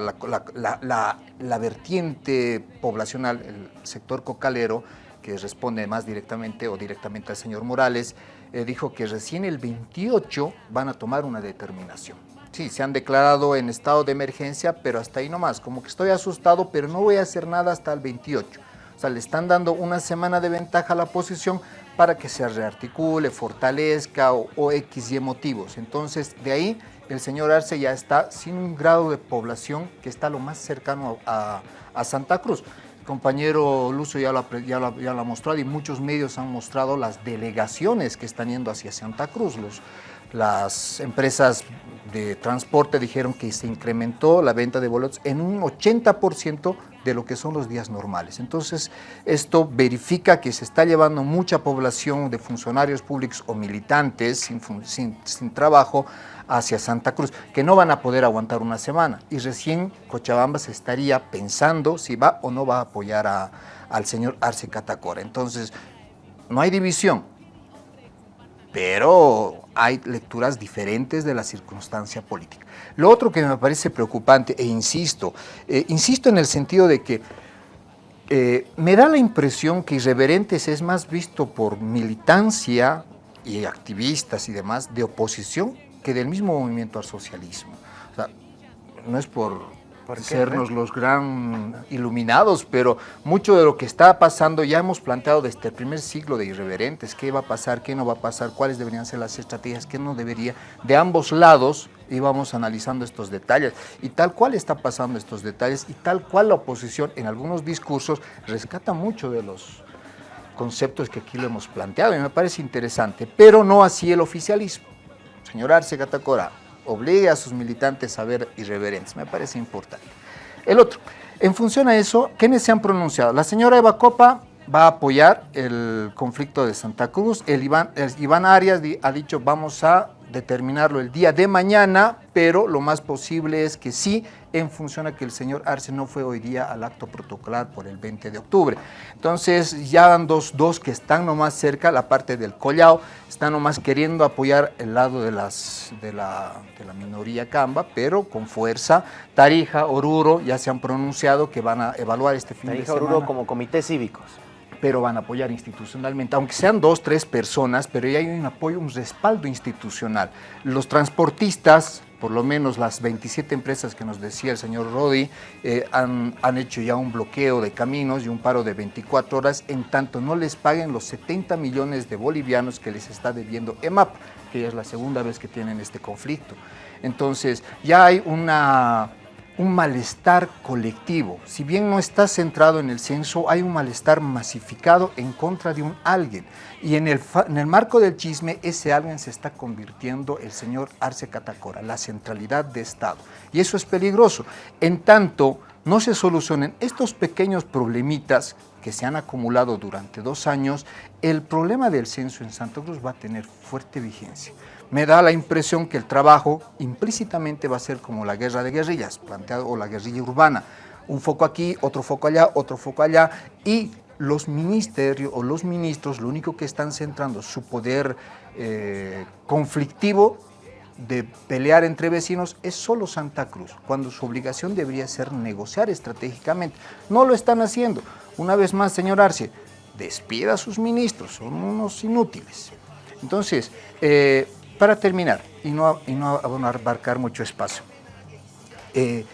la, la vertiente poblacional, el sector cocalero, que responde más directamente o directamente al señor Morales, eh, dijo que recién el 28 van a tomar una determinación. Sí, se han declarado en estado de emergencia, pero hasta ahí nomás, como que estoy asustado, pero no voy a hacer nada hasta el 28. O sea, le están dando una semana de ventaja a la posición para que se rearticule, fortalezca o, o X y motivos. Entonces, de ahí el señor Arce ya está sin un grado de población que está lo más cercano a, a Santa Cruz. El compañero Lucio ya lo, ya, lo, ya lo ha mostrado y muchos medios han mostrado las delegaciones que están yendo hacia Santa Cruz. Las empresas de transporte dijeron que se incrementó la venta de boletos en un 80% de lo que son los días normales. Entonces, esto verifica que se está llevando mucha población de funcionarios públicos o militantes sin- sin trabajo hacia Santa Cruz, que no van a poder aguantar una semana. Y recién Cochabamba se estaría pensando si va o no va a apoyar a- al señor Arce Catacora. Entonces, no hay división, pero hay lecturas diferentes de la circunstancia política. Lo otro que me parece preocupante, e insisto, eh, insisto en el sentido de que eh, me da la impresión que Irreverentes es más visto por militancia y activistas y demás de oposición que del mismo movimiento al socialismo. O sea, no es por, ¿Por sernos los gran iluminados, pero mucho de lo que está pasando ya hemos planteado desde el primer siglo de Irreverentes, qué va a pasar, qué no va a pasar, cuáles deberían ser las estrategias, qué no debería. De ambos lados íbamos analizando estos detalles y tal cual está pasando estos detalles y tal cual la oposición en algunos discursos rescata mucho de los conceptos que aquí lo hemos planteado y me parece interesante, pero no así el oficialismo. Señor Arce Catacora, obligue a sus militantes a ver irreverentes, me parece importante. El otro, en función a eso, ¿quiénes se han pronunciado? La señora Eva Copa va a apoyar el conflicto de Santa Cruz, el Iván, Arias ha dicho vamos a determinarlo el día de mañana, pero lo más posible es que sí, en función a que el señor Arce no fue hoy día al acto protocolar por el 20 de octubre. Entonces ya van dos, dos que están nomás cerca, la parte del Collao, están nomás queriendo apoyar el lado de, las, de, la, de la minoría Camba, pero con fuerza. Tarija, Oruro ya se han pronunciado que van a evaluar este fin de Tarija semana Oruro como comités cívicos. pero van a apoyar institucionalmente, aunque sean dos, tres personas, pero ya hay un apoyo, un respaldo institucional. Los transportistas, por lo menos las 27 empresas que nos decía el señor Rodi, eh, han, han hecho ya un bloqueo de caminos y un paro de 24 horas, en tanto no les paguen los 70 millones de bolivianos que les está debiendo EMAP, que ya es la segunda vez que tienen este conflicto. Entonces, ya hay una un malestar colectivo. Si bien no está centrado en el censo, hay un malestar masificado en contra de un alguien. Y en el, en el marco del chisme, ese alguien se está convirtiendo el señor Arce Catacora, la centralidad de Estado. Y eso es peligroso. En tanto, no se solucionen estos pequeños problemitas que se han acumulado durante dos años, el problema del censo en Santa Cruz va a tener fuerte vigencia. Me da la impresión que el trabajo implícitamente va a ser como la guerra de guerrillas, planteado, o la guerrilla urbana. Un foco aquí, otro foco allá, otro foco allá, y los ministerios o los ministros lo único que están centrando su poder eh, conflictivo de pelear entre vecinos es solo Santa Cruz, cuando su obligación debería ser negociar estratégicamente. No lo están haciendo. Una vez más, señor Arce, despida a sus ministros, son unos inútiles. Entonces, eh, para terminar, y no, y no abarcar mucho espacio, eh,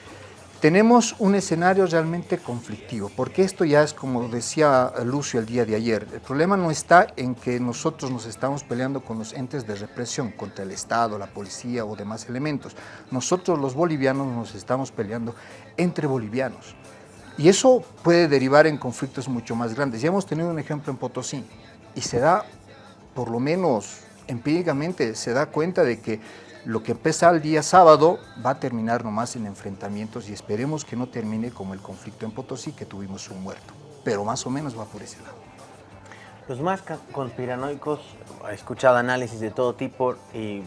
tenemos un escenario realmente conflictivo, porque esto ya es como decía Lucio el día de ayer, el problema no está en que nosotros nos estamos peleando con los entes de represión, contra el Estado, la policía o demás elementos. Nosotros los bolivianos nos estamos peleando entre bolivianos. Y eso puede derivar en conflictos mucho más grandes. Ya hemos tenido un ejemplo en Potosí y se da, por lo menos empíricamente, se da cuenta de que lo que empieza el día sábado va a terminar nomás en enfrentamientos y esperemos que no termine como el conflicto en Potosí, que tuvimos un muerto. Pero más o menos va por ese lado. Los más ca- conspiranoicos, he escuchado análisis de todo tipo y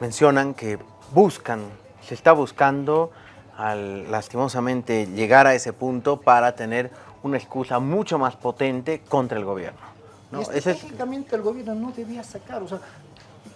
mencionan que buscan, se está buscando al, lastimosamente llegar a ese punto para tener una excusa mucho más potente contra el gobierno. ¿No? Ese el gobierno no debía sacar, o sea,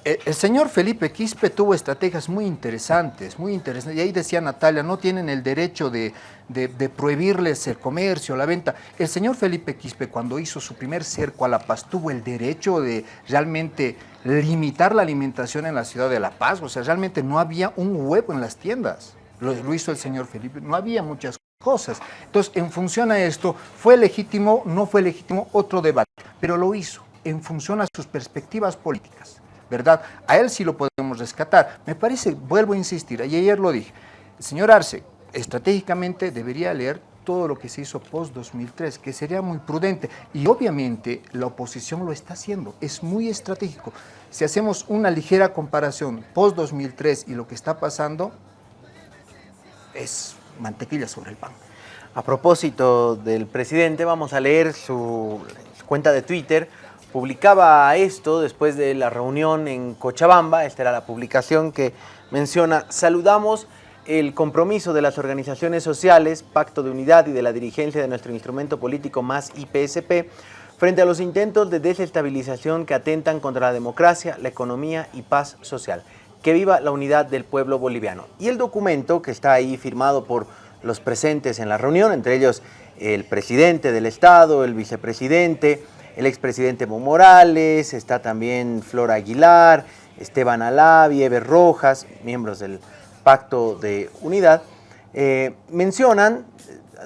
eh, el señor Felipe Quispe tuvo estrategias muy interesantes, muy interesantes. Y ahí decía Natalia, no tienen el derecho de, de- de prohibirles el comercio, la venta. El señor Felipe Quispe, cuando hizo su primer cerco a La Paz, tuvo el derecho de realmente limitar la alimentación en la ciudad de La Paz. O sea, realmente no había un huevo en las tiendas. Lo, lo hizo el señor Felipe, no había muchas cosas. Entonces, en función a esto, ¿fue legítimo? No fue legítimo, otro debate. Pero lo hizo en función a sus perspectivas políticas. ¿verdad? A él sí lo podemos rescatar. Me parece, vuelvo a insistir, ayer lo dije, señor Arce estratégicamente debería leer todo lo que se hizo post-2003, que sería muy prudente. Y obviamente la oposición lo está haciendo, es muy estratégico. Si hacemos una ligera comparación post-2003 y lo que está pasando, es mantequilla sobre el pan. A propósito del presidente, vamos a leer su cuenta de Twitter. Publicaba esto después de la reunión en Cochabamba. Esta era la publicación que menciona, saludamos el compromiso de las organizaciones sociales, Pacto de Unidad y de la dirigencia de nuestro instrumento político más IPSP, frente a los intentos de desestabilización que atentan contra la democracia, la economía y paz social. Que viva la unidad del pueblo boliviano. Y el documento que está ahí firmado por los presentes en la reunión, entre ellos el presidente del Estado, el vicepresidente, el expresidente Evo Morales, está también Flora Aguilar, Esteban Alavi, Eber Rojas, miembros del Pacto de Unidad, eh, mencionan,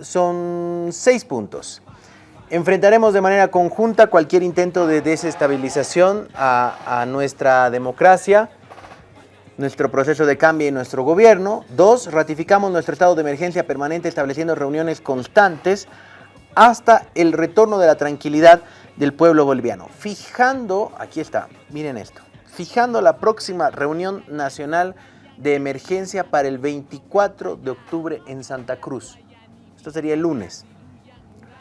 son seis puntos. Enfrentaremos de manera conjunta cualquier intento de desestabilización a nuestra democracia, nuestro proceso de cambio y nuestro gobierno. Dos, ratificamos nuestro estado de emergencia permanente estableciendo reuniones constantes hasta el retorno de la tranquilidad del pueblo boliviano. Fijando, aquí está, miren esto, fijando la próxima reunión nacional de emergencia para el 24 de octubre en Santa Cruz. Esto sería el lunes.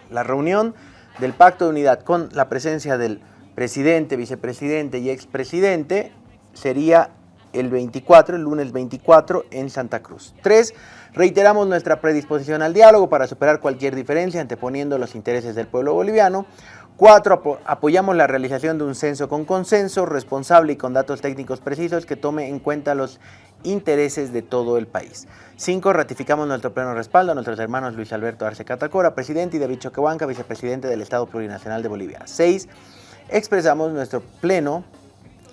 La reunión del Pacto de Unidad con la presencia del presidente, vicepresidente y expresidente sería el 24, el lunes 24 en Santa Cruz. Tres, reiteramos nuestra predisposición al diálogo para superar cualquier diferencia anteponiendo los intereses del pueblo boliviano. Cuatro, apoyamos la realización de un censo con consenso, responsable y con datos técnicos precisos que tome en cuenta los intereses de todo el país. Cinco, ratificamos nuestro pleno respaldo a nuestros hermanos Luis Alberto Arce Catacora, presidente, y David Choquehuanca, vicepresidente del Estado Plurinacional de Bolivia. Seis, expresamos nuestro pleno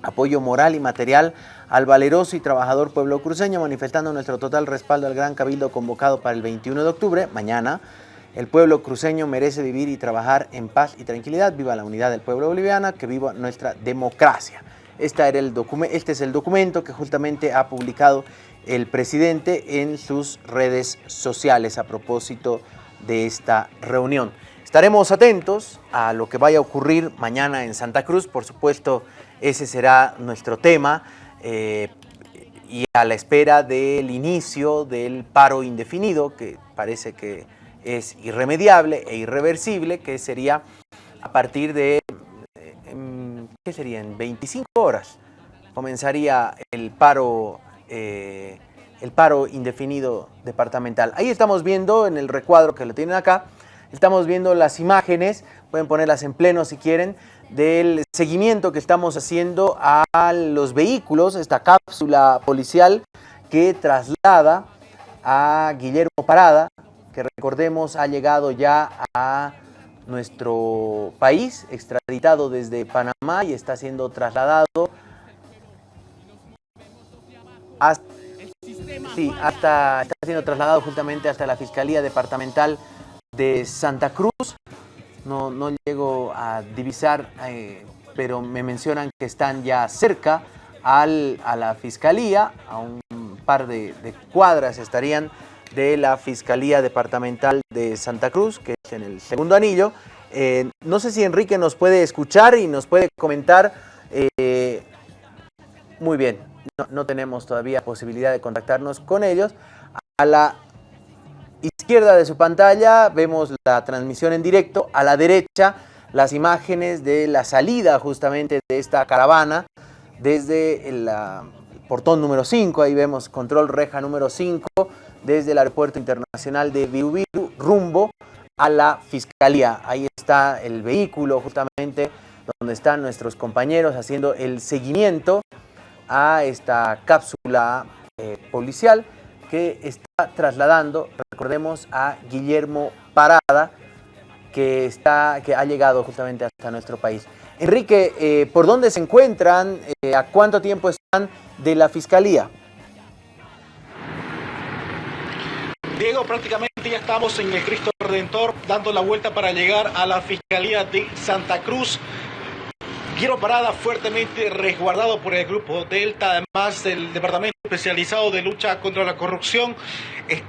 apoyo moral y material al valeroso y trabajador pueblo cruceño, manifestando nuestro total respaldo al gran cabildo convocado para el 21 de octubre, mañana. El pueblo cruceño merece vivir y trabajar en paz y tranquilidad. Viva la unidad del pueblo boliviano, que viva nuestra democracia. Este, era el este es el documento que justamente ha publicado el presidente en sus redes sociales a propósito de esta reunión. Estaremos atentos a lo que vaya a ocurrir mañana en Santa Cruz, por supuesto ese será nuestro tema eh, y a la espera del inicio del paro indefinido que parece que es irremediable e irreversible, que sería a partir de ¿qué serían? 25 horas comenzaría el paro, eh, el paro indefinido departamental. Ahí estamos viendo en el recuadro que lo tienen acá, estamos viendo las imágenes, pueden ponerlas en pleno si quieren, del seguimiento que estamos haciendo a los vehículos, esta cápsula policial que traslada a Guillermo Parada, que recordemos ha llegado ya a nuestro país, extraditado desde Panamá y está siendo trasladado sí, hasta, está siendo trasladado justamente hasta la Fiscalía Departamental de Santa Cruz. No, no llego a divisar, eh, pero me mencionan que están ya cerca al, a la Fiscalía, a un par de, cuadras estarían de la Fiscalía Departamental de Santa Cruz, que es en el segundo anillo. Eh, no sé si Enrique nos puede escuchar y nos puede comentar. Eh, muy bien, no, tenemos todavía posibilidad de contactarnos con ellos. A la izquierda de su pantalla vemos la transmisión en directo. A la derecha las imágenes de la salida justamente de esta caravana desde el, portón número 5. Ahí vemos control reja número 5 desde el Aeropuerto Internacional de Virubiru rumbo a la Fiscalía. Ahí está el vehículo justamente donde están nuestros compañeros haciendo el seguimiento a esta cápsula eh, policial que está trasladando, recordemos, a Guillermo Parada, que, está, que ha llegado justamente hasta nuestro país. Enrique, eh, ¿por dónde se encuentran? Eh, ¿A cuánto tiempo están de la Fiscalía? Diego, prácticamente ya estamos en el Cristo Redentor dando la vuelta para llegar a la Fiscalía de Santa Cruz. Guillermo Parada, fuertemente resguardado por el Grupo Delta, además del Departamento Especializado de Lucha contra la Corrupción,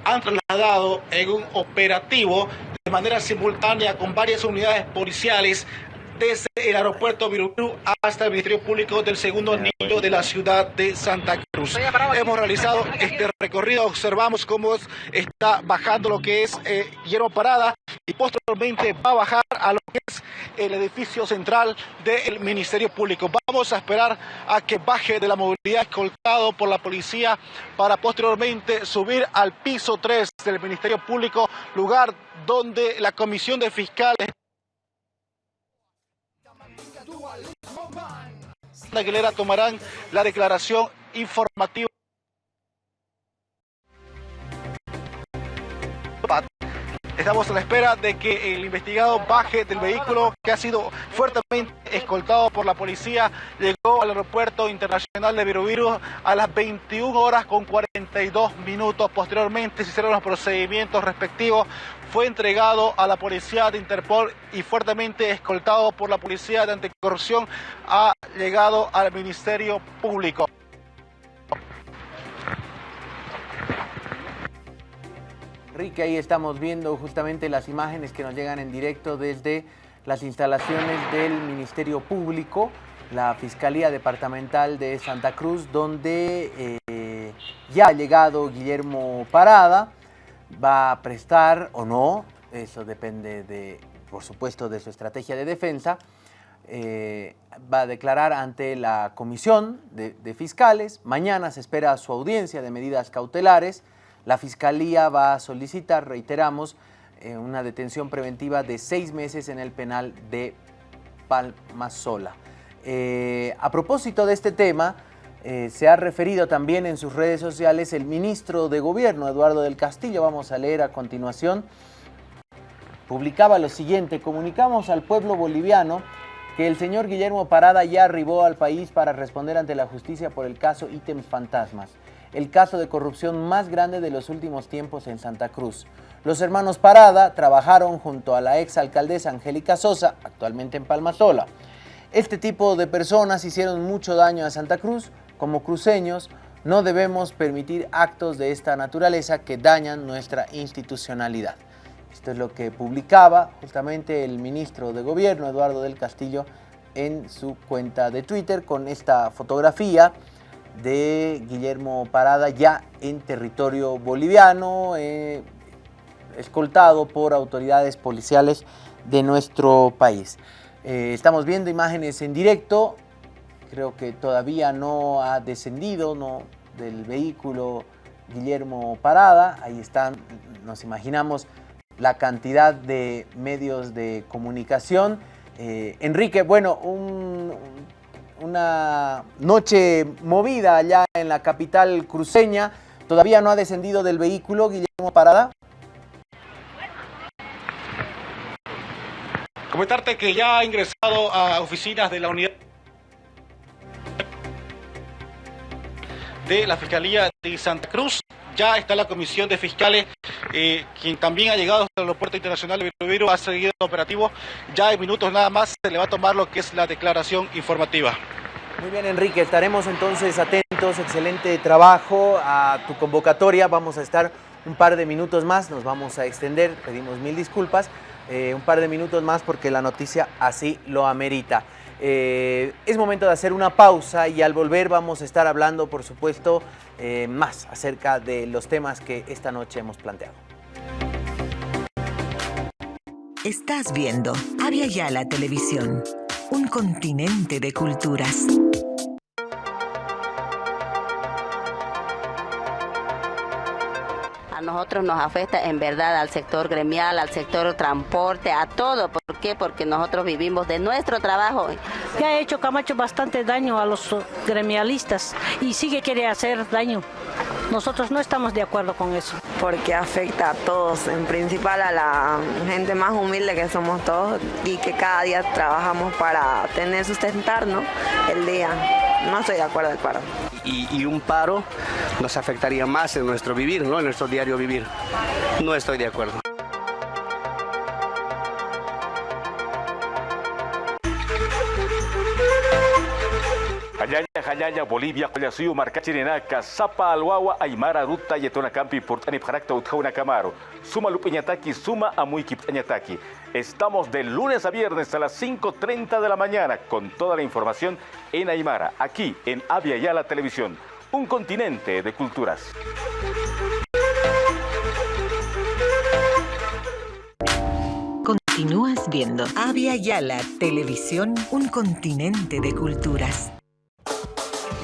han trasladado en un operativo de manera simultánea con varias unidades policiales desde el aeropuerto Virubiru hasta el Ministerio Público del segundo anillo de la ciudad de Santa Cruz. Hemos realizado este recorrido, observamos cómo está bajando lo que es eh, Hierro Parada y posteriormente va a bajar a lo que es el edificio central del Ministerio Público. Vamos a esperar a que baje de la movilidad escoltado por la policía para posteriormente subir al piso 3 del Ministerio Público, lugar donde la Comisión de Fiscales Aguilera tomarán la declaración informativa. Estamos a la espera de que el investigado baje del vehículo que ha sido fuertemente escoltado por la policía. Llegó al aeropuerto internacional de Virubiru a las 21 horas con 42 minutos. Posteriormente se hicieron los procedimientos respectivos. Fue entregado a la policía de Interpol y fuertemente escoltado por la policía de anticorrupción ha llegado al Ministerio Público. Enrique, ahí estamos viendo justamente las imágenes que nos llegan en directo desde las instalaciones del Ministerio Público, la Fiscalía Departamental de Santa Cruz, donde eh, ya ha llegado Guillermo Parada, va a prestar o no, eso depende de, por supuesto, de su estrategia de defensa, eh, va a declarar ante la comisión de, fiscales, mañana se espera su audiencia de medidas cautelares, la Fiscalía va a solicitar, reiteramos, eh, una detención preventiva de seis meses en el penal de Palmasola. Eh, a propósito de este tema, eh, se ha referido también en sus redes sociales el ministro de Gobierno, Eduardo del Castillo, vamos a leer a continuación, publicaba lo siguiente, comunicamos al pueblo boliviano que el señor Guillermo Parada ya arribó al país para responder ante la justicia por el caso Ítems Fantasmas el caso de corrupción más grande de los últimos tiempos en Santa Cruz. Los hermanos Parada trabajaron junto a la ex alcaldesa Angélica Sosa, actualmente en Palmasola. Este tipo de personas hicieron mucho daño a Santa Cruz. Como cruceños, no debemos permitir actos de esta naturaleza que dañan nuestra institucionalidad. Esto es lo que publicaba justamente el ministro de Gobierno, Eduardo del Castillo, en su cuenta de Twitter con esta fotografía de Guillermo Parada ya en territorio boliviano, eh, escoltado por autoridades policiales de nuestro país. Eh, estamos viendo imágenes en directo, creo que todavía no ha descendido no, del vehículo Guillermo Parada, ahí están, nos imaginamos la cantidad de medios de comunicación. Eh, Enrique, bueno, un, una noche movida allá en la capital cruceña. Todavía no ha descendido del vehículo Guillermo Parada. Comentarte que ya ha ingresado a oficinas de la unidad de la Fiscalía de Santa Cruz. Ya está la comisión de fiscales, eh, quien también ha llegado hasta el aeropuerto internacional de Virubiru, ha seguido operativo. Ya en minutos nada más se le va a tomar lo que es la declaración informativa. Muy bien, Enrique, estaremos entonces atentos. Excelente trabajo a tu convocatoria. Vamos a estar un par de minutos más, nos vamos a extender, pedimos mil disculpas, eh, un par de minutos más porque la noticia así lo amerita. Eh, es momento de hacer una pausa y al volver vamos a estar hablando, por supuesto, eh, más acerca de los temas que esta noche hemos planteado. Estás viendo Avia Yala Televisión, un continente de culturas. A nosotros nos afecta en verdad al sector gremial, al sector transporte, a todo. ¿Por qué? Porque nosotros vivimos de nuestro trabajo. Ya ha hecho Camacho bastante daño a los gremialistas y sigue quiere hacer daño. Nosotros no estamos de acuerdo con eso. Porque afecta a todos, en principal a la gente más humilde que somos todos y que cada día trabajamos para tener sustentar ¿no? el día. No estoy de acuerdo del paro. Y, un paro nos afectaría más en nuestro vivir, ¿no? en nuestro diario vivir. No estoy de acuerdo. Estamos de lunes a viernes a las 5.30 de la mañana con toda la información en Aymara, aquí en Avia Yala Televisión, un continente de culturas. Continúas viendo Avia Yala Televisión, un continente de culturas.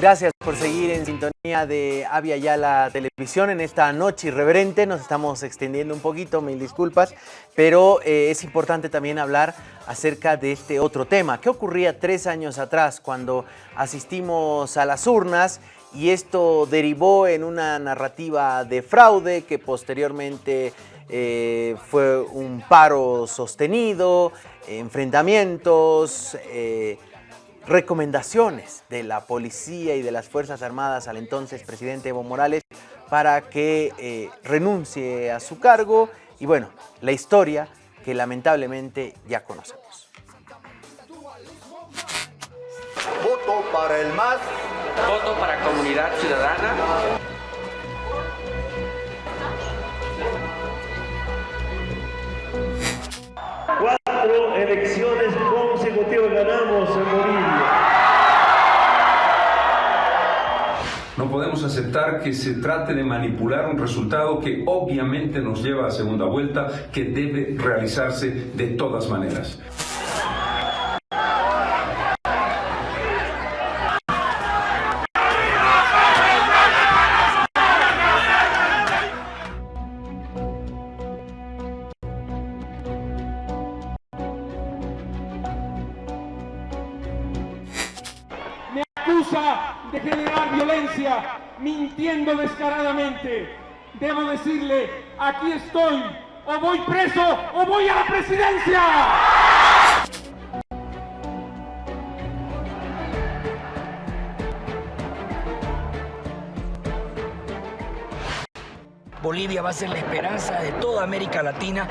Gracias por seguir en sintonía de Avia Yala Televisión en esta noche irreverente. Nos estamos extendiendo un poquito, mil disculpas, pero eh, es importante también hablar acerca de este otro tema. ¿Qué ocurría tres años atrás cuando asistimos a las urnas y esto derivó en una narrativa de fraude que posteriormente eh, fue un paro sostenido, enfrentamientos, eh, recomendaciones de la policía y de las Fuerzas Armadas al entonces presidente Evo Morales para que eh, renuncie a su cargo y bueno, la historia que lamentablemente ya conocemos. Voto para el MAS. Voto para Comunidad Ciudadana. Cuatro elecciones consecutivas ganamos aceptar que se trate de manipular un resultado que obviamente nos lleva a segunda vuelta, que debe realizarse de todas maneras. Me acusa de generar violencia, mintiendo descaradamente. Debo decirle, aquí estoy, o voy preso o voy a la presidencia. Bolivia va a ser la esperanza de toda América Latina.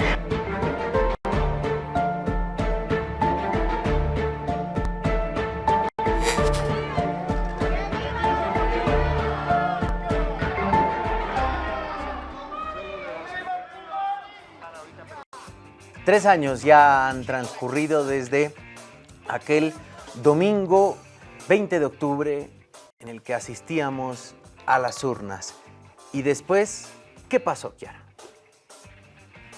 Tres años ya han transcurrido desde aquel domingo 20 de octubre en el que asistíamos a las urnas. Y después, ¿qué pasó, Kiara?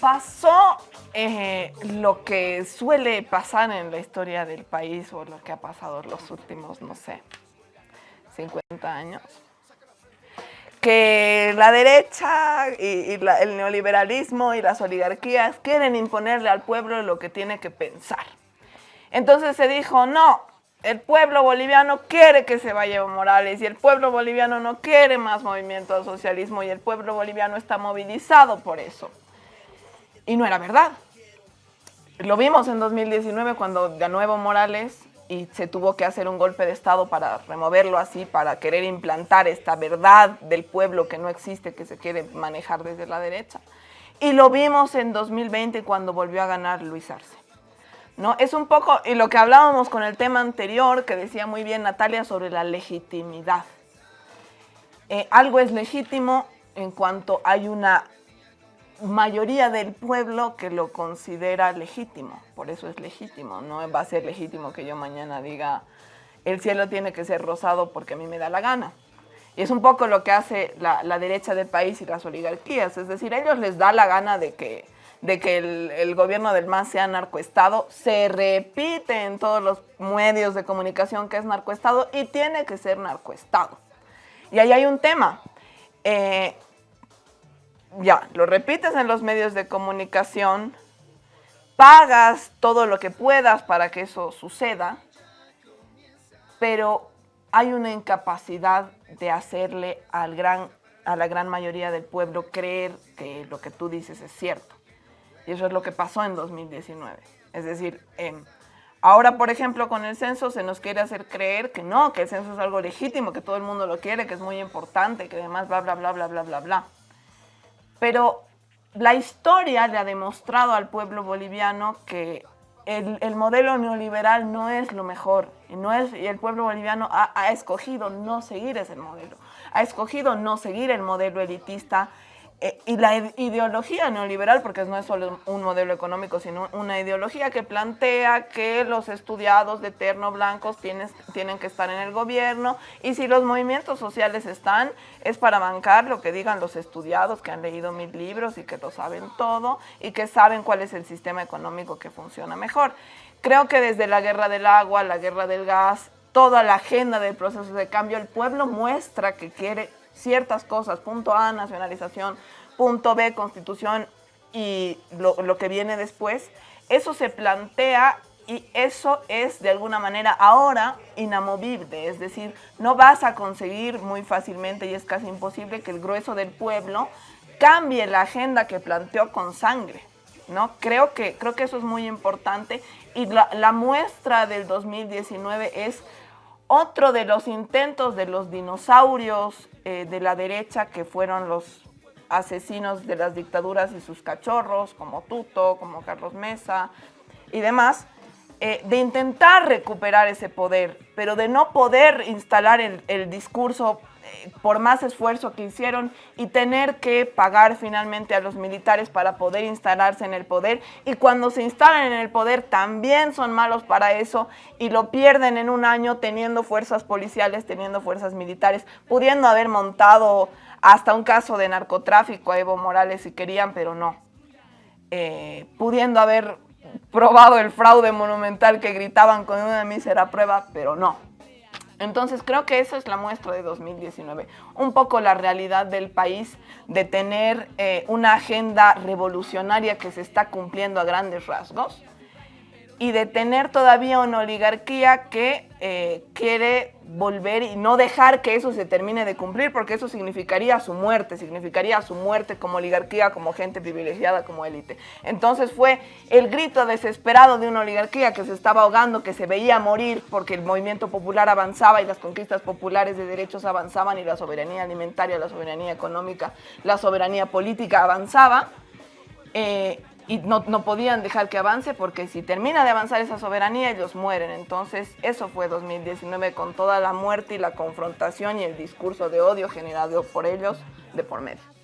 Pasó eh, lo que suele pasar en la historia del país o lo que ha pasado los últimos, no sé, 50 años. Que la derecha y, el neoliberalismo y las oligarquías quieren imponerle al pueblo lo que tiene que pensar. Entonces se dijo, no, el pueblo boliviano quiere que se vaya Evo Morales y el pueblo boliviano no quiere más movimiento al socialismo y el pueblo boliviano está movilizado por eso. Y no era verdad. Lo vimos en 2019 cuando ganó Evo Morales y se tuvo que hacer un golpe de Estado para removerlo así, para querer implantar esta verdad del pueblo que no existe, que se quiere manejar desde la derecha. Y lo vimos en 2020 cuando volvió a ganar Luis Arce. ¿no? Es un poco, y lo que hablábamos con el tema anterior, que decía muy bien Natalia sobre la legitimidad. Eh, algo es legítimo en cuanto hay una mayoría del pueblo que lo considera legítimo, por eso es legítimo, no va a ser legítimo que yo mañana diga el cielo tiene que ser rosado porque a mí me da la gana. Y es un poco lo que hace la, la derecha del país y las oligarquías, es decir, a ellos les da la gana de que, de que el, el gobierno del MAS sea narcoestado, se repite en todos los medios de comunicación que es narcoestado y tiene que ser narcoestado. Y ahí hay un tema. Eh, ya, lo repites en los medios de comunicación, pagas todo lo que puedas para que eso suceda, pero hay una incapacidad de hacerle al gran, a la gran mayoría del pueblo creer que lo que tú dices es cierto. Y eso es lo que pasó en 2019. Es decir, em, ahora, por ejemplo, con el censo se nos quiere hacer creer que no, que el censo es algo legítimo, que todo el mundo lo quiere, que es muy importante, que además bla, bla, bla, bla, bla, bla, bla. Pero la historia le ha demostrado al pueblo boliviano que el, el modelo neoliberal no es lo mejor y, no es, y el pueblo boliviano ha escogido no seguir ese modelo, ha escogido no seguir el modelo elitista eh, y la ideología neoliberal, porque no es solo un modelo económico, sino una ideología que plantea que los estudiados de terno blancos tienes, tienen que estar en el gobierno y si los movimientos sociales están, es para bancar lo que digan los estudiados que han leído mil libros y que lo saben todo y que saben cuál es el sistema económico que funciona mejor. Creo que desde la guerra del agua, la guerra del gas, toda la agenda del proceso de cambio, el pueblo muestra que quiere ciertas cosas, punto A, nacionalización, punto B, constitución y lo, lo, que viene después, eso se plantea y eso es de alguna manera ahora inamovible, es decir, no vas a conseguir muy fácilmente y es casi imposible que el grueso del pueblo cambie la agenda que planteó con sangre. ¿no? Creo, que, creo que eso es muy importante y la, la muestra del 2019 es otro de los intentos de los dinosaurios eh, de la derecha que fueron los asesinos de las dictaduras y sus cachorros, como Tuto, como Carlos Mesa y demás, eh, de intentar recuperar ese poder, pero de no poder instalar el, el discurso por más esfuerzo que hicieron y tener que pagar finalmente a los militares para poder instalarse en el poder y cuando se instalan en el poder también son malos para eso y lo pierden en un año teniendo fuerzas policiales, teniendo fuerzas militares, pudiendo haber montado hasta un caso de narcotráfico a Evo Morales si querían, pero no. Eh, pudiendo haber probado el fraude monumental que gritaban con una mísera prueba, pero no. Entonces creo que esa es la muestra de 2019, un poco la realidad del país de tener eh, una agenda revolucionaria que se está cumpliendo a grandes rasgos y de tener todavía una oligarquía que eh, quiere volver y no dejar que eso se termine de cumplir, porque eso significaría su muerte, significaría su muerte como oligarquía, como gente privilegiada, como élite. Entonces fue el grito desesperado de una oligarquía que se estaba ahogando, que se veía morir porque el movimiento popular avanzaba y las conquistas populares de derechos avanzaban y la soberanía alimentaria, la soberanía económica, la soberanía política avanzaba. Eh, y no, no, podían dejar que avance porque si termina de avanzar esa soberanía ellos mueren. Entonces eso fue 2019 con toda la muerte y la confrontación y el discurso de odio generado por ellos de por medio.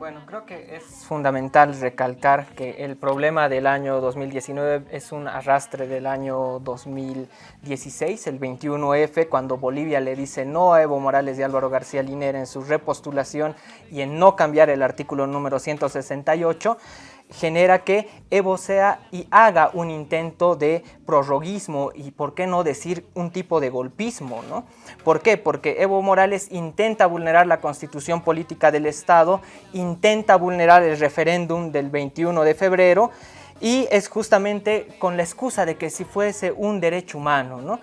Bueno, creo que es fundamental recalcar que el problema del año 2019 es un arrastre del año 2016, el 21F, cuando Bolivia le dice no a Evo Morales y Álvaro García Linera en su repostulación y en no cambiar el artículo número 168, genera que Evo sea y haga un intento de prorroguismo y por qué no decir un tipo de golpismo, ¿no? ¿Por qué? Porque Evo Morales intenta vulnerar la constitución política del Estado, intenta vulnerar el referéndum del 21 de febrero y es justamente con la excusa de que si fuese un derecho humano, ¿no?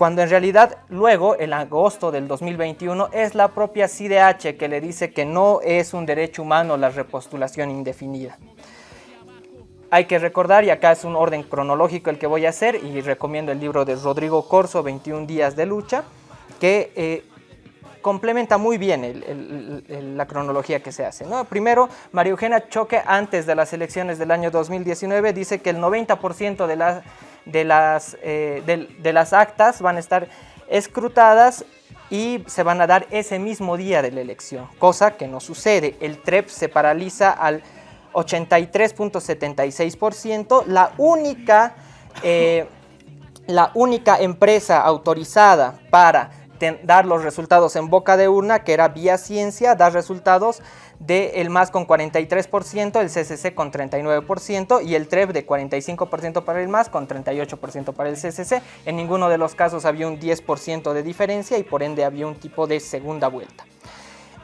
cuando en realidad luego, en agosto del 2021, es la propia CIDH que le dice que no es un derecho humano la repostulación indefinida. Hay que recordar, y acá es un orden cronológico el que voy a hacer, y recomiendo el libro de Rodrigo Corso, 21 días de lucha, que eh, complementa muy bien la cronología que se hace. Primero, María Eugenia Choque, antes de las elecciones del año 2019, dice que el 90% de, la, de, las, eh, de las actas van a estar escrutadas y se van a dar ese mismo día de la elección, cosa que no sucede. El TREP se paraliza al 83.76%, la única, eh, la única empresa autorizada para dar los resultados en boca de urna, que era Vía Ciencia, da resultados de el MAS con 43%, el CCC con 39% y el TREP de 45% para el MAS con 38% para el CCC. En ninguno de los casos había un 10% de diferencia y por ende había un tipo de segunda vuelta.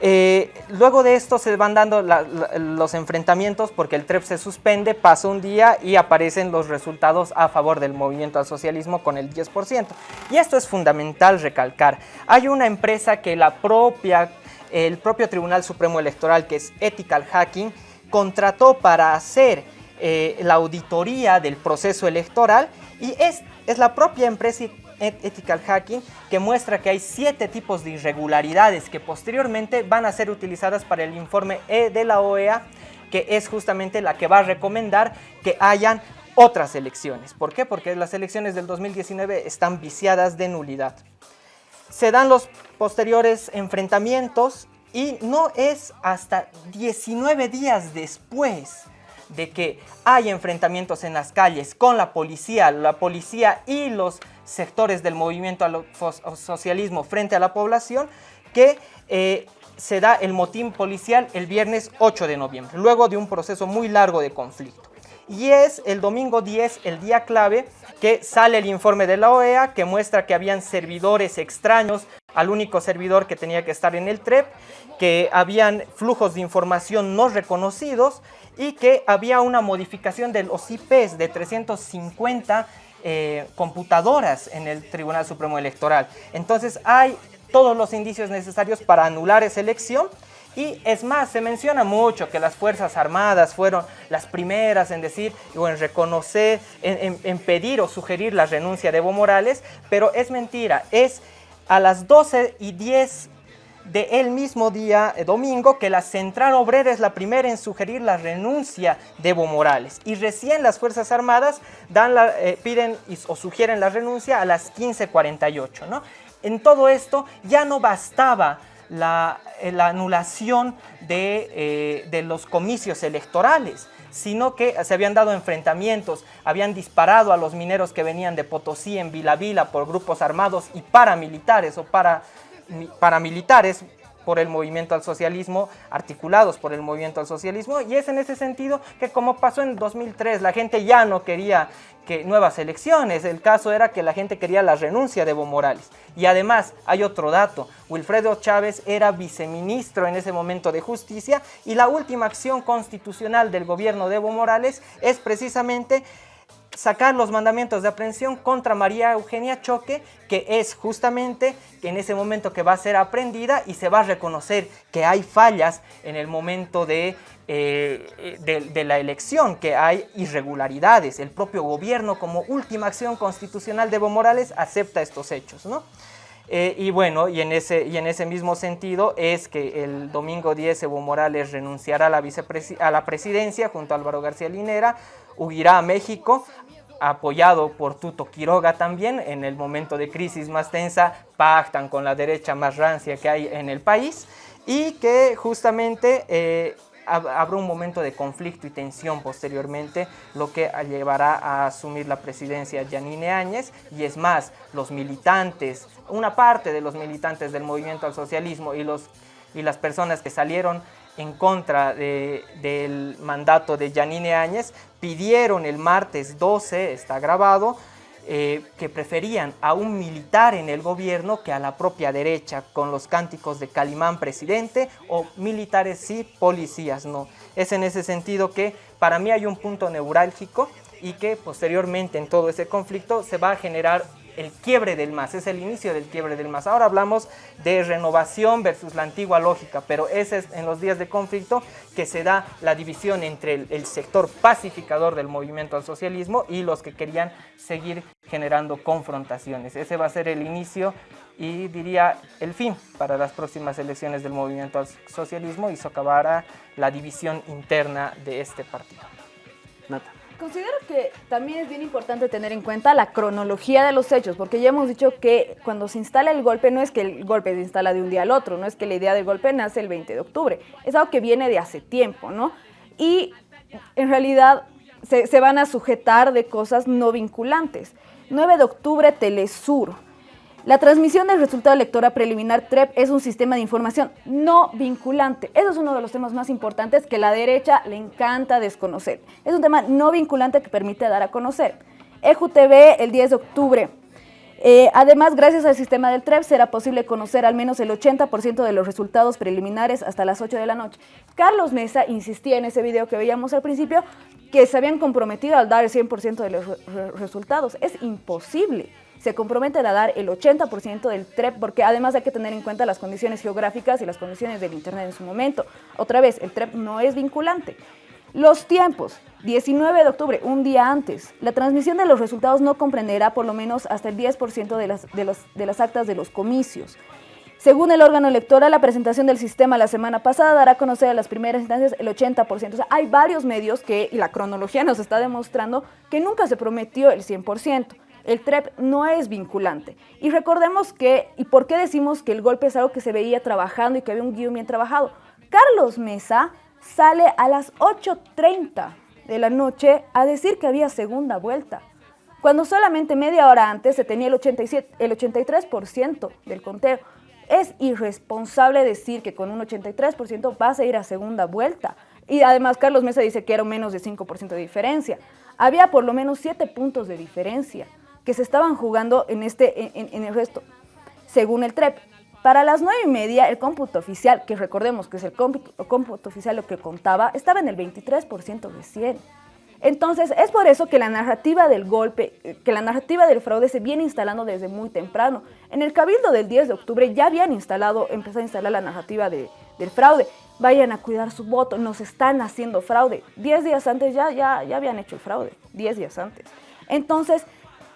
Eh, luego de esto se van dando la, la, los enfrentamientos porque el TREP se suspende, pasa un día y aparecen los resultados a favor del movimiento al socialismo con el 10%. Y esto es fundamental recalcar. Hay una empresa que la propia, el propio Tribunal Supremo Electoral, que es Ethical Hacking, contrató para hacer eh, la auditoría del proceso electoral y es, es la propia empresa Ethical Hacking que muestra que hay siete tipos de irregularidades que posteriormente van a ser utilizadas para el informe E de la OEA que es justamente la que va a recomendar que hayan otras elecciones. ¿Por qué? Porque las elecciones del 2019 están viciadas de nulidad. Se dan los posteriores enfrentamientos y no es hasta 19 días después de que hay enfrentamientos en las calles con la policía, la policía y los sectores del movimiento al socialismo frente a la población, que eh, se da el motín policial el viernes 8 de noviembre, luego de un proceso muy largo de conflicto. Y es el domingo 10, el día clave, que sale el informe de la OEA que muestra que habían servidores extraños al único servidor que tenía que estar en el TREP, que habían flujos de información no reconocidos y que había una modificación de los IPs de 350 eh, computadoras en el Tribunal Supremo Electoral. Entonces hay todos los indicios necesarios para anular esa elección y es más, se menciona mucho que las Fuerzas Armadas fueron las primeras en decir o en reconocer, en, pedir o sugerir la renuncia de Evo Morales, pero es mentira, es a las 12 y 10 de el mismo día, eh, domingo, que la Central Obrera es la primera en sugerir la renuncia de Evo Morales. Y recién las Fuerzas Armadas dan eh, piden o sugieren la renuncia a las 15.48. ¿no? En todo esto ya no bastaba la, eh, anulación de, de los comicios electorales sino que se habían dado enfrentamientos, habían disparado a los mineros que venían de Potosí en Vila Vila por grupos armados y paramilitares o para paramilitares por el movimiento al socialismo, articulados por el movimiento al socialismo, y es en ese sentido que como pasó en 2003, la gente ya no quería que nuevas elecciones, el caso era que la gente quería la renuncia de Evo Morales. Y además, hay otro dato, Wilfredo Chávez era viceministro en ese momento de justicia, y la última acción constitucional del gobierno de Evo Morales es precisamente sacar los mandamientos de aprehensión contra María Eugenia Choque, que es justamente en ese momento que va a ser aprendida y se va a reconocer que hay fallas en el momento de, eh, de, la elección, que hay irregularidades. El propio gobierno como última acción constitucional de Evo Morales acepta estos hechos, ¿no? Eh, y bueno, y en, ese, y en ese mismo sentido es que el domingo 10 Evo Morales renunciará a la, a la presidencia junto a Álvaro García Linera, huirá a México, apoyado por Tuto Quiroga también, en el momento de crisis más tensa, pactan con la derecha más rancia que hay en el país y que justamente eh, habrá un momento de conflicto y tensión posteriormente, lo que llevará a asumir la presidencia Yanine Áñez. Y es más, los militantes, una parte de los militantes del movimiento al socialismo y, los, y las personas que salieron en contra del mandato de Yanine Áñez, pidieron el martes 12, está grabado, eh, que preferían a un militar en el gobierno que a la propia derecha, con los cánticos de Calimán presidente o militares sí, policías no. Es en ese sentido que para mí hay un punto neurálgico y que posteriormente en todo ese conflicto se va a generar el quiebre del MAS, es el inicio del quiebre del MAS. Ahora hablamos de renovación versus la antigua lógica, pero ese es en los días de conflicto que se da la división entre el, sector pacificador del movimiento al socialismo y los que querían seguir generando confrontaciones. Ese va a ser el inicio y diría el fin para las próximas elecciones del movimiento al socialismo y socavará la división interna de este partido. Considero que también es bien importante tener en cuenta la cronología de los hechos, porque ya hemos dicho que cuando se instala el golpe no es que el golpe se instala de un día al otro, no es que la idea del golpe nace el 20 de octubre, es algo que viene de hace tiempo, ¿no? Y en realidad se, se van a sujetar de cosas no vinculantes. 9 de octubre, Telesur, la transmisión del resultado electoral preliminar TREP es un sistema de información no vinculante. Eso es uno de los temas más importantes que la derecha le encanta desconocer. Es un tema no vinculante que permite dar a conocer. EJUTV el 10 de octubre. Eh, además, gracias al sistema del TREP será posible conocer al menos el 80% de los resultados preliminares hasta las 8 de la noche. Carlos Mesa insistía en ese video que veíamos al principio que se habían comprometido al dar el 100% de los resultados. Es imposible se comprometen a dar el 80% del TREP, porque además hay que tener en cuenta las condiciones geográficas y las condiciones del Internet en su momento. Otra vez, el TREP no es vinculante. Los tiempos, 19 de octubre, un día antes. La transmisión de los resultados no comprenderá por lo menos hasta el 10% de las, de, los, de las actas de los comicios. Según el órgano electoral, la presentación del sistema la semana pasada dará a conocer a las primeras instancias el 80%. O sea, hay varios medios que, la cronología nos está demostrando, que nunca se prometió el 100%. El TREP no es vinculante. Y recordemos que, ¿y por qué decimos que el golpe es algo que se veía trabajando y que había un guion bien trabajado? Carlos Mesa sale a las 8.30 de la noche a decir que había segunda vuelta, cuando solamente media hora antes se tenía el, 87, el 83% del conteo. Es irresponsable decir que con un 83% vas a ir a segunda vuelta. Y además Carlos Mesa dice que era menos de 5% de diferencia. Había por lo menos 7 puntos de diferencia que se estaban jugando en, este, en, en el resto, según el TREP. Para las nueve y media, el cómputo oficial, que recordemos que es el cómputo, cómputo oficial lo que contaba, estaba en el 23% de 100. Entonces, es por eso que la narrativa del golpe, que la narrativa del fraude se viene instalando desde muy temprano. En el cabildo del 10 de octubre ya habían instalado, empezado a instalar la narrativa de, del fraude. Vayan a cuidar su voto, nos están haciendo fraude. Diez días antes ya, ya, ya habían hecho el fraude, diez días antes. Entonces,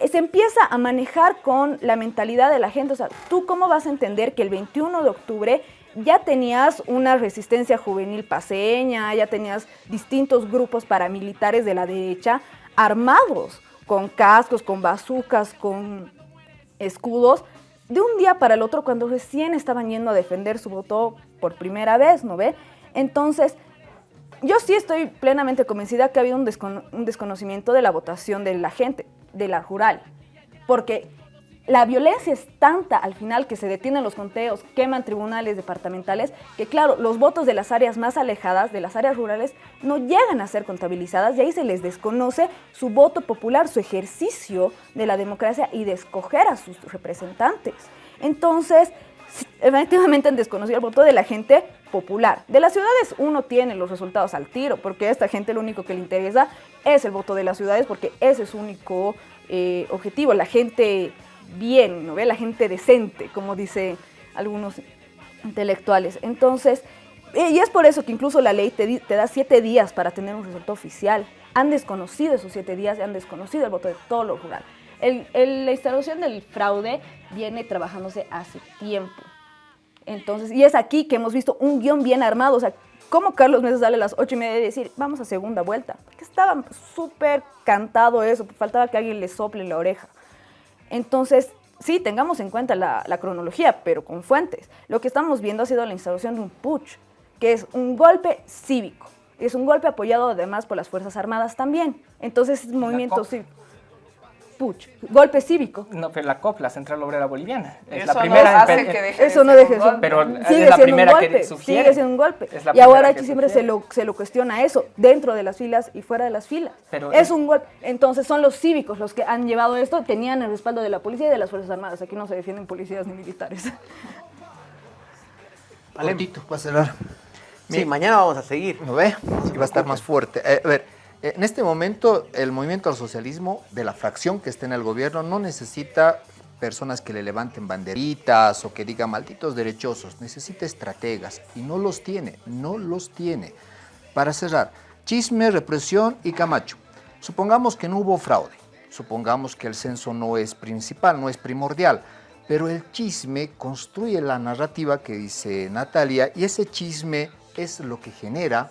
se empieza a manejar con la mentalidad de la gente. O sea, ¿tú cómo vas a entender que el 21 de octubre ya tenías una resistencia juvenil paseña, ya tenías distintos grupos paramilitares de la derecha armados, con cascos, con bazucas, con escudos, de un día para el otro cuando recién estaban yendo a defender su voto por primera vez, ¿no ve? Entonces, yo sí estoy plenamente convencida que ha habido un, un desconocimiento de la votación de la gente de la rural, porque la violencia es tanta al final que se detienen los conteos, queman tribunales departamentales, que claro, los votos de las áreas más alejadas, de las áreas rurales, no llegan a ser contabilizadas y ahí se les desconoce su voto popular, su ejercicio de la democracia y de escoger a sus representantes. Entonces, efectivamente han desconocido el voto de la gente popular. De las ciudades uno tiene los resultados al tiro, porque a esta gente lo único que le interesa es el voto de las ciudades, porque ese es su único eh, objetivo, la gente bien, ¿no ve? La gente decente, como dicen algunos intelectuales. Entonces, eh, y es por eso que incluso la ley te, te da siete días para tener un resultado oficial. Han desconocido esos siete días y han desconocido el voto de todo lo rural. El, la instalación del fraude viene trabajándose hace tiempo. Entonces, y es aquí que hemos visto un guion bien armado. O sea, ¿cómo Carlos Mesa sale a las ocho y media y decir, vamos a segunda vuelta? Porque estaba súper cantado eso, faltaba que alguien le sople la oreja. Entonces, sí, tengamos en cuenta la, la, cronología, pero con fuentes. Lo que estamos viendo ha sido la instalación de un putsch, que es un golpe cívico. Es un golpe apoyado además por las Fuerzas Armadas también. Entonces, es un cívico golpe cívico. No, pero la COP, la Central Obrera Boliviana, es eso la primera. No hace que deje eso de no deje golpe. Pero sigue es la siendo primera un golpe, que sugiere. sigue siendo un golpe. Y ahora aquí siempre se lo, se lo cuestiona eso, dentro de las filas y fuera de las filas. Pero es es- un golpe. Entonces son los cívicos los que han llevado esto, tenían el respaldo de la policía y de las Fuerzas Armadas. Aquí no se defienden policías ni militares. Cortito, para cerrar. Sí, mañana vamos a seguir. ¿No ve? Sí, va a estar más fuerte. Eh, a ver, en este momento el movimiento al socialismo de la fracción que está en el gobierno no necesita personas que le levanten banderitas o que digan malditos derechosos, necesita estrategas y no los tiene, no los tiene. Para cerrar, chisme, represión y Camacho. Supongamos que no hubo fraude, supongamos que el censo no es principal, no es primordial, pero el chisme construye la narrativa que dice Natalia y ese chisme es lo que genera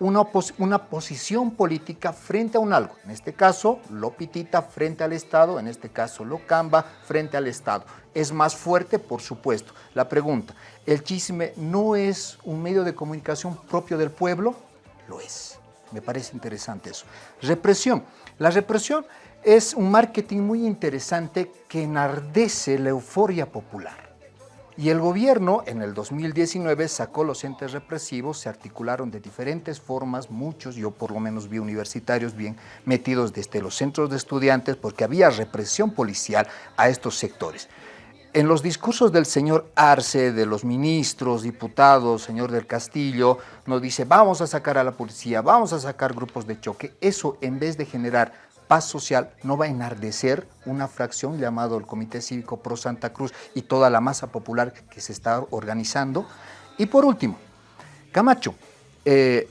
una, una posición política frente a un algo. En este caso, Lopitita frente al Estado, en este caso, Locamba frente al Estado. Es más fuerte, por supuesto. La pregunta, ¿el chisme no es un medio de comunicación propio del pueblo? Lo es. Me parece interesante eso. Represión. La represión es un marketing muy interesante que enardece la euforia popular. Y el gobierno en el 2019 sacó los entes represivos, se articularon de diferentes formas, muchos, yo por lo menos vi universitarios bien metidos desde los centros de estudiantes porque había represión policial a estos sectores. En los discursos del señor Arce, de los ministros, diputados, señor del Castillo, nos dice vamos a sacar a la policía, vamos a sacar grupos de choque. Eso en vez de generar paz social no va a enardecer una fracción llamado el Comité Cívico Pro Santa Cruz y toda la masa popular que se está organizando. Y por último, Camacho, eh,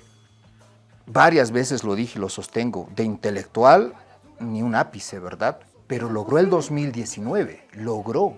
varias veces lo dije y lo sostengo, de intelectual ni un ápice, ¿verdad? Pero logró el 2019, logró.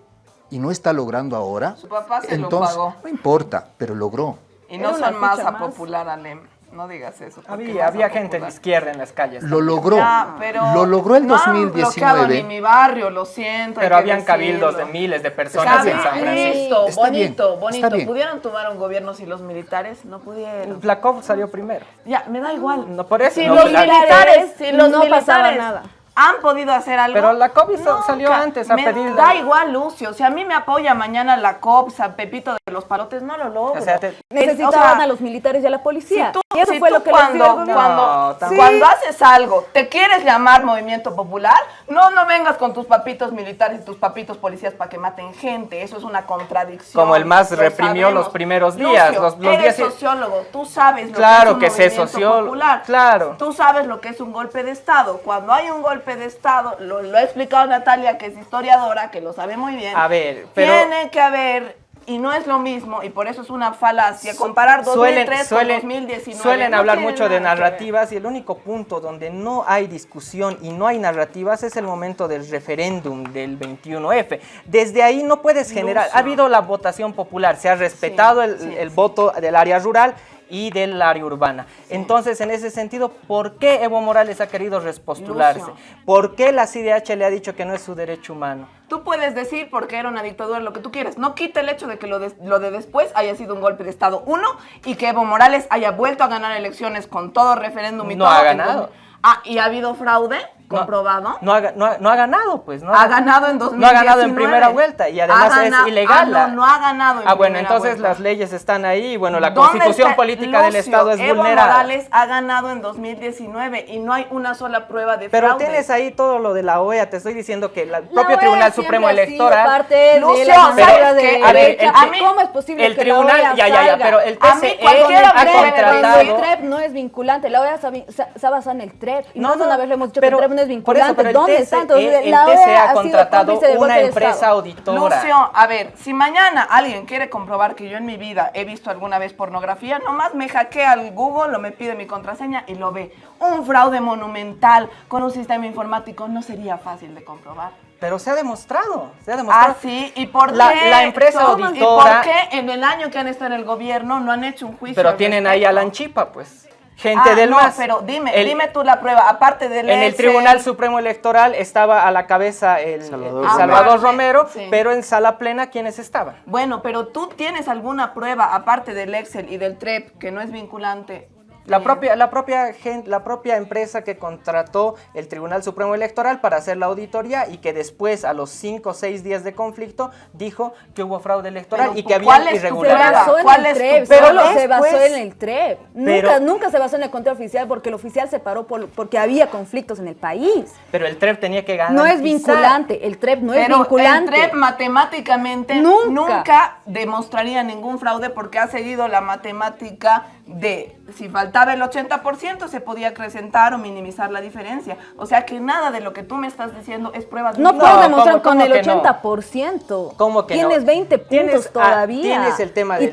y no está logrando ahora, Su papá se lo entonces pagó. no importa, pero logró. Y no son masa más. popular, Alem. No digas eso. Había, había gente de izquierda en las calles. Lo logró. Ya, pero lo logró el no han bloqueado 2019. ni mi barrio, lo siento. Pero habían cabildos de decirlo. miles de personas en San Francisco. listo, Está bonito, bien, está bonito. bien. ¿Pudieron tomar un gobierno si los militares no pudieron? La COP salió primero. Ya, me da igual. No, por eso. Si no, los militares, si los no pasaba militares nada. Han podido hacer algo. Pero la COP hizo- salió antes a me pedir- Da igual, Lucio. Si a mí me apoya mañana la COP, San Pepito de los Parotes, no lo logro. O sea, te- Es- Necesitaban o sea, a los militares y a la policía. Si tú, y eso si fue tú lo que les dio el cuando, cuando, No, tampoco. cuando haces algo, te quieres llamar movimiento popular, no, no vengas con tus papitos militares y tus papitos policías para que maten gente. Eso es una contradicción. Como el más Lo reprimió sabemos. los primeros días, Lucio, los- los eres días- sociólogo, tú sabes lo Claro que es un movimiento sociólogo, popular. claro. Tú sabes lo que es un golpe de Estado. Cuando hay un golpe de Estado, lo, lo ha explicado Natalia, que es historiadora, que lo sabe muy bien. A ver, pero- Tiene que haber, y no es lo mismo, y por eso es una falacia, comparar 2003 suelen, con 2019. suelen No hablar mucho de narrativas y el único punto donde no hay discusión y no hay narrativas es el momento del referéndum del 21F. Desde ahí no puedes generar, ha habido la votación popular, se ha respetado el, sí, el voto del área rural y del área urbana. Entonces, en ese sentido, ¿por qué Evo Morales ha querido repostularse? Lucio. ¿Por qué la CIDH le ha dicho que no es su derecho humano? Tú puedes decir porque era una dictadura lo que tú quieras. No quita el hecho de que lo de, lo de después haya sido un golpe de Estado. Uno, y que Evo Morales haya vuelto a ganar elecciones con todo referéndum y No todo. ha ganado. Ah, y ha habido fraude comprobado. No no ha- no ha ganado, pues. No ha ganado en 2019. No ha ganado en primera vuelta y además Ha gana- es ilegal. ah, no, la- no ha ganado en Ah, bueno, entonces vuelta. las leyes están ahí y bueno, la ¿Dónde constitución política del Lucio, Estado es Evo vulnerada. Morales ha ganado en 2019 y no hay una sola prueba de Pero fraude. tienes ahí todo lo de la OEA, te estoy diciendo que la- el La propio OEA Tribunal Supremo Electoral... parte de Lucio, la ¿sabes manera qué? de A ver, el ¿A mí, ¿Cómo es posible el que tribunal- la OEA ya, ya, ya, pero el TCE ha contratado... El TREP no es vinculante, la OEA se, basa en el TREP. Y No, de no, una vez le hemos dicho pero que el TREP no es por eso, ¿Dónde TCE está? Entonces, el la TCE OEA ha sido contratado una empresa auditora. Lucio, a ver, si mañana alguien quiere comprobar que yo en mi vida he visto alguna vez pornografía, nomás me hackea al Google o me pide mi contraseña y lo ve. Un fraude monumental con un sistema informático no sería fácil de comprobar. Pero se ha demostrado, se ha demostrado. Ah, sí, ¿y por La- qué? la empresa auditora- ¿Y por qué en el año que han estado en el gobierno no han hecho un juicio? Pero tienen ahí a Lanchipa, pues. Gente Ah, del no, MAS. pero dime, El- dime tú la prueba, aparte del En el. Tribunal Supremo Electoral estaba a la cabeza el Salvador, Ah, Romero, sí. pero en sala plena, ¿quiénes estaban? Bueno, pero tú tienes alguna prueba, aparte del Excel y del TREP, que no es vinculante. La propia, la, propia gen- la propia empresa que contrató el Tribunal Supremo Electoral para hacer la auditoría y que después, a los 5 o 6 días de conflicto, dijo que hubo fraude electoral Pero, y que ¿cuál había Se irregularidades. basó en ¿Cuál el es tu- TREP, pero solo se después- basó en el TREP. Pero- nunca, nunca se basó en el control oficial porque el oficial se paró por- porque había conflictos en el país. Pero el TREP tenía que ganar. No es vinculante, el TREP no es vinculante. el TREP matemáticamente Nunca. nunca. demostraría ningún fraude porque ha seguido la matemática de si faltaba el 80% se podía acrecentar o minimizar la diferencia. O sea que nada de lo que tú me estás diciendo es prueba de No puedes demostrar ¿cómo- con cómo el que no? 80%. ¿Cómo que no? Tienes 20 puntos Tienes- ah, todavía. tienes el tema del y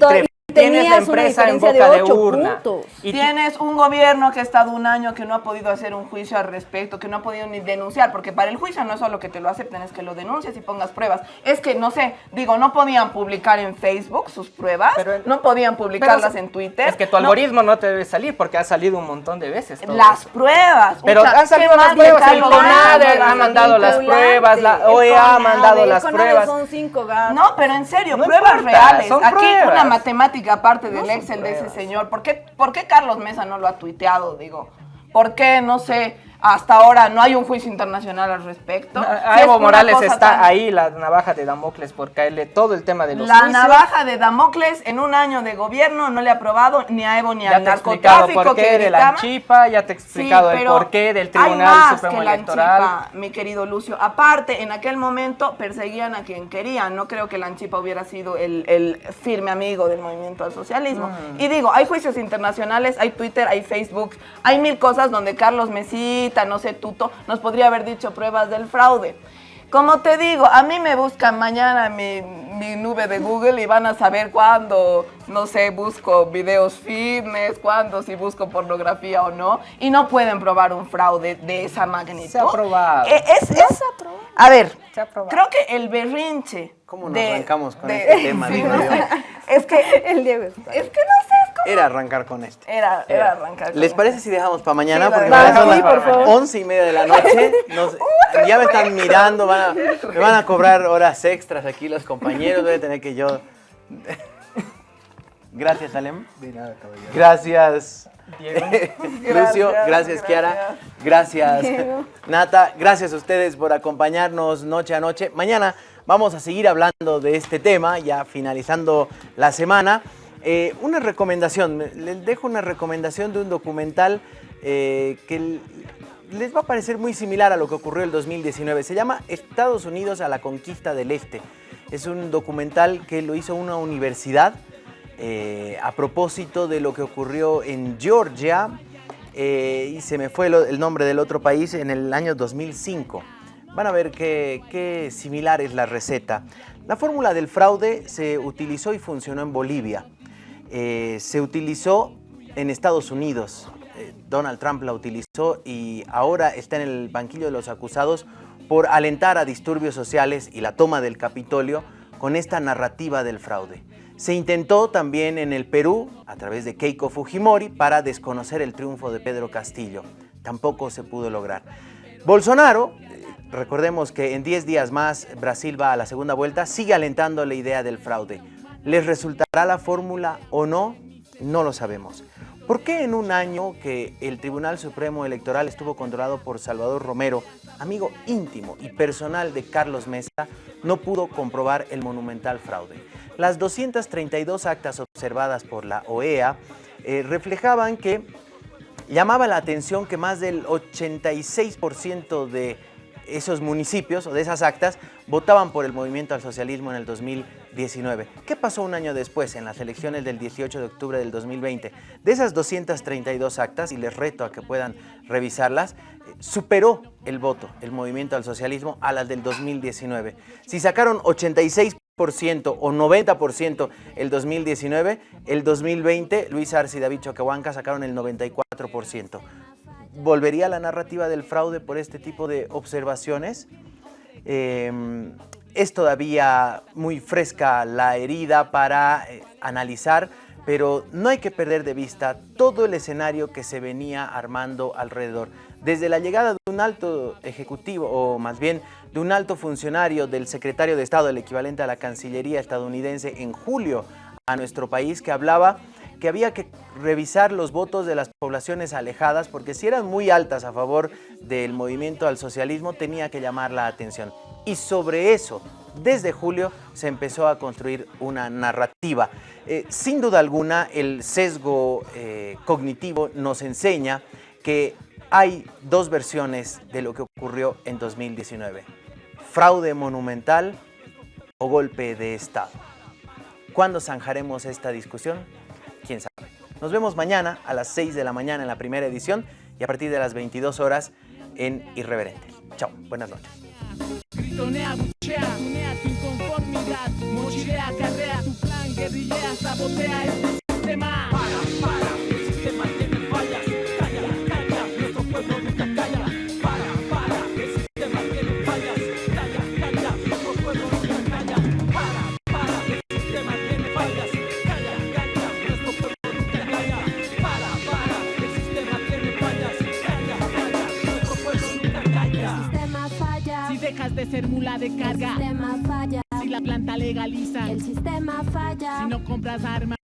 Tienes la empresa en boca de de 8 urna. puntos. Y Tienes un gobierno que ha estado un año que no ha podido hacer un juicio al respecto, que no ha podido ni denunciar, porque para el juicio no es solo que te lo acepten, es que lo denuncies y pongas pruebas. Es que, no sé, digo, no podían publicar en Facebook sus pruebas, no podían publicarlas Pero en Twitter. Es que tu algoritmo no te debe salir porque ha salido un montón de veces. todo Las eso. pruebas. Pero han salido que pruebas, el CONADE ha mandado las pruebas, la OEA ha mandado las pruebas. Son cinco gatos. No, pero en serio, No pruebas importa, reales. son Aquí pruebas. una matemática aparte del No Excel de ese señor. ¿Por qué, ¿Por qué Carlos Mesa no lo ha tuiteado? Digo, ¿por qué, no sé, hasta ahora no hay un juicio internacional al respecto? A Si es Evo Morales está tan- ahí la navaja de Damocles por caerle todo el tema de los La juicios. navaja de Damocles en un año de gobierno no le ha aprobado ni a Evo ni Ya al narcotráfico por que qué de la. Anchipa, ya te he explicado Sí, el porqué del hay Tribunal más Supremo que la Electoral. Anchipa, mi querido Lucio. Aparte, en aquel momento perseguían a quien querían. No creo que la Anchipa hubiera sido el, el firme amigo del movimiento al socialismo. Mm. Y digo, hay juicios internacionales, hay Twitter, hay Facebook, hay mil cosas donde Carlos No sé, Tuto, nos podría haber dicho pruebas del fraude. Como te digo, a mí me buscan mañana mi, mi nube de Google y van a saber cuándo, no sé, busco videos fitness, cuándo si busco pornografía o no. Y no pueden probar un fraude de esa magnitud. Se ha probado. Eh, es, es- a ver, creo que el berrinche. ¿Cómo nos de- arrancamos con de- este tema? Sí, digo no yo? sé. Es que. El Diego está. Es que no sé, es como. Era arrancar con este. Era, era arrancar. con ¿Les esto. parece si dejamos para mañana? Sí, Porque dejamos. ya son Sí, las once y media de la noche. Nos- ya me están mirando, van a, me van a cobrar horas extras aquí los compañeros. Voy a tener que yo. Gracias, Alem. De nada, caballero. Gracias. Diego. Lucio, gracias, Kiara. Gracias, Diego. Nata. Gracias a ustedes por acompañarnos noche a noche. Mañana vamos a seguir hablando de este tema, ya finalizando la semana. Eh, una recomendación, me- les dejo una recomendación de un documental eh, que les va a parecer muy similar a lo que ocurrió el 2019. Se llama Estados Unidos a la conquista del Este. Es un documental que lo hizo una universidad eh, a propósito de lo que ocurrió en Georgia, eh, y se me fue el nombre del otro país, en el año 2005. Van a ver qué, similar es la receta. La fórmula del fraude se utilizó y funcionó en Bolivia. Eh, se utilizó en Estados Unidos. Donald Trump la utilizó y ahora está en el banquillo de los acusados por alentar a disturbios sociales y la toma del Capitolio con esta narrativa del fraude. Se intentó también en el Perú, a través de Keiko Fujimori, para desconocer el triunfo de Pedro Castillo. Tampoco se pudo lograr. Bolsonaro, eh, recordemos que en 10 días más Brasil va a la segunda vuelta, sigue alentando la idea del fraude. ¿Les resultará la fórmula o no? No lo sabemos. ¿Por qué en un año que el Tribunal Supremo Electoral estuvo controlado por Salvador Romero, amigo íntimo y personal de Carlos Mesa, no pudo comprobar el monumental fraude? Las 232 actas observadas por la OEA eh, reflejaban que llamaba la atención que más del 86% de esos municipios o de esas actas votaban por el movimiento al socialismo en el 2019. ¿Qué pasó un año después en las elecciones del 18 de octubre del 2020? De esas 232 actas, y les reto a que puedan revisarlas, superó el voto, el movimiento al socialismo, a las del 2019. Si sacaron 86% o 90% el 2019, el 2020 Luis Arce y David Choquehuanca sacaron el 94%. ¿Volvería la narrativa del fraude por este tipo de observaciones? Eh, es todavía muy fresca la herida para eh, analizar, pero no hay que perder de vista todo el escenario que se venía armando alrededor. Desde la llegada de un alto ejecutivo, o más bien de un alto funcionario del secretario de Estado, el equivalente a la Cancillería estadounidense, en julio a nuestro país, que hablaba que había que revisar los votos de las poblaciones alejadas, porque si eran muy altas a favor del movimiento al socialismo, tenía que llamar la atención. Y sobre eso, desde julio, se empezó a construir una narrativa. Eh, sin duda alguna, el sesgo eh, cognitivo nos enseña que hay dos versiones de lo que ocurrió en 2019. Fraude monumental o golpe de Estado. ¿Cuándo zanjaremos esta discusión? quién sabe. Nos vemos mañana a las 6 de la mañana en la primera edición y a partir de las 22 horas en Irreverente. Chao, buenas noches. Gritonea butxea, unea tu inconformidad, mochilea karrea, tu plan gerrilea, zabotea ez. Si dejas de ser mula de carga, El sistema falla. si la planta legaliza, El sistema falla. si no compras armas.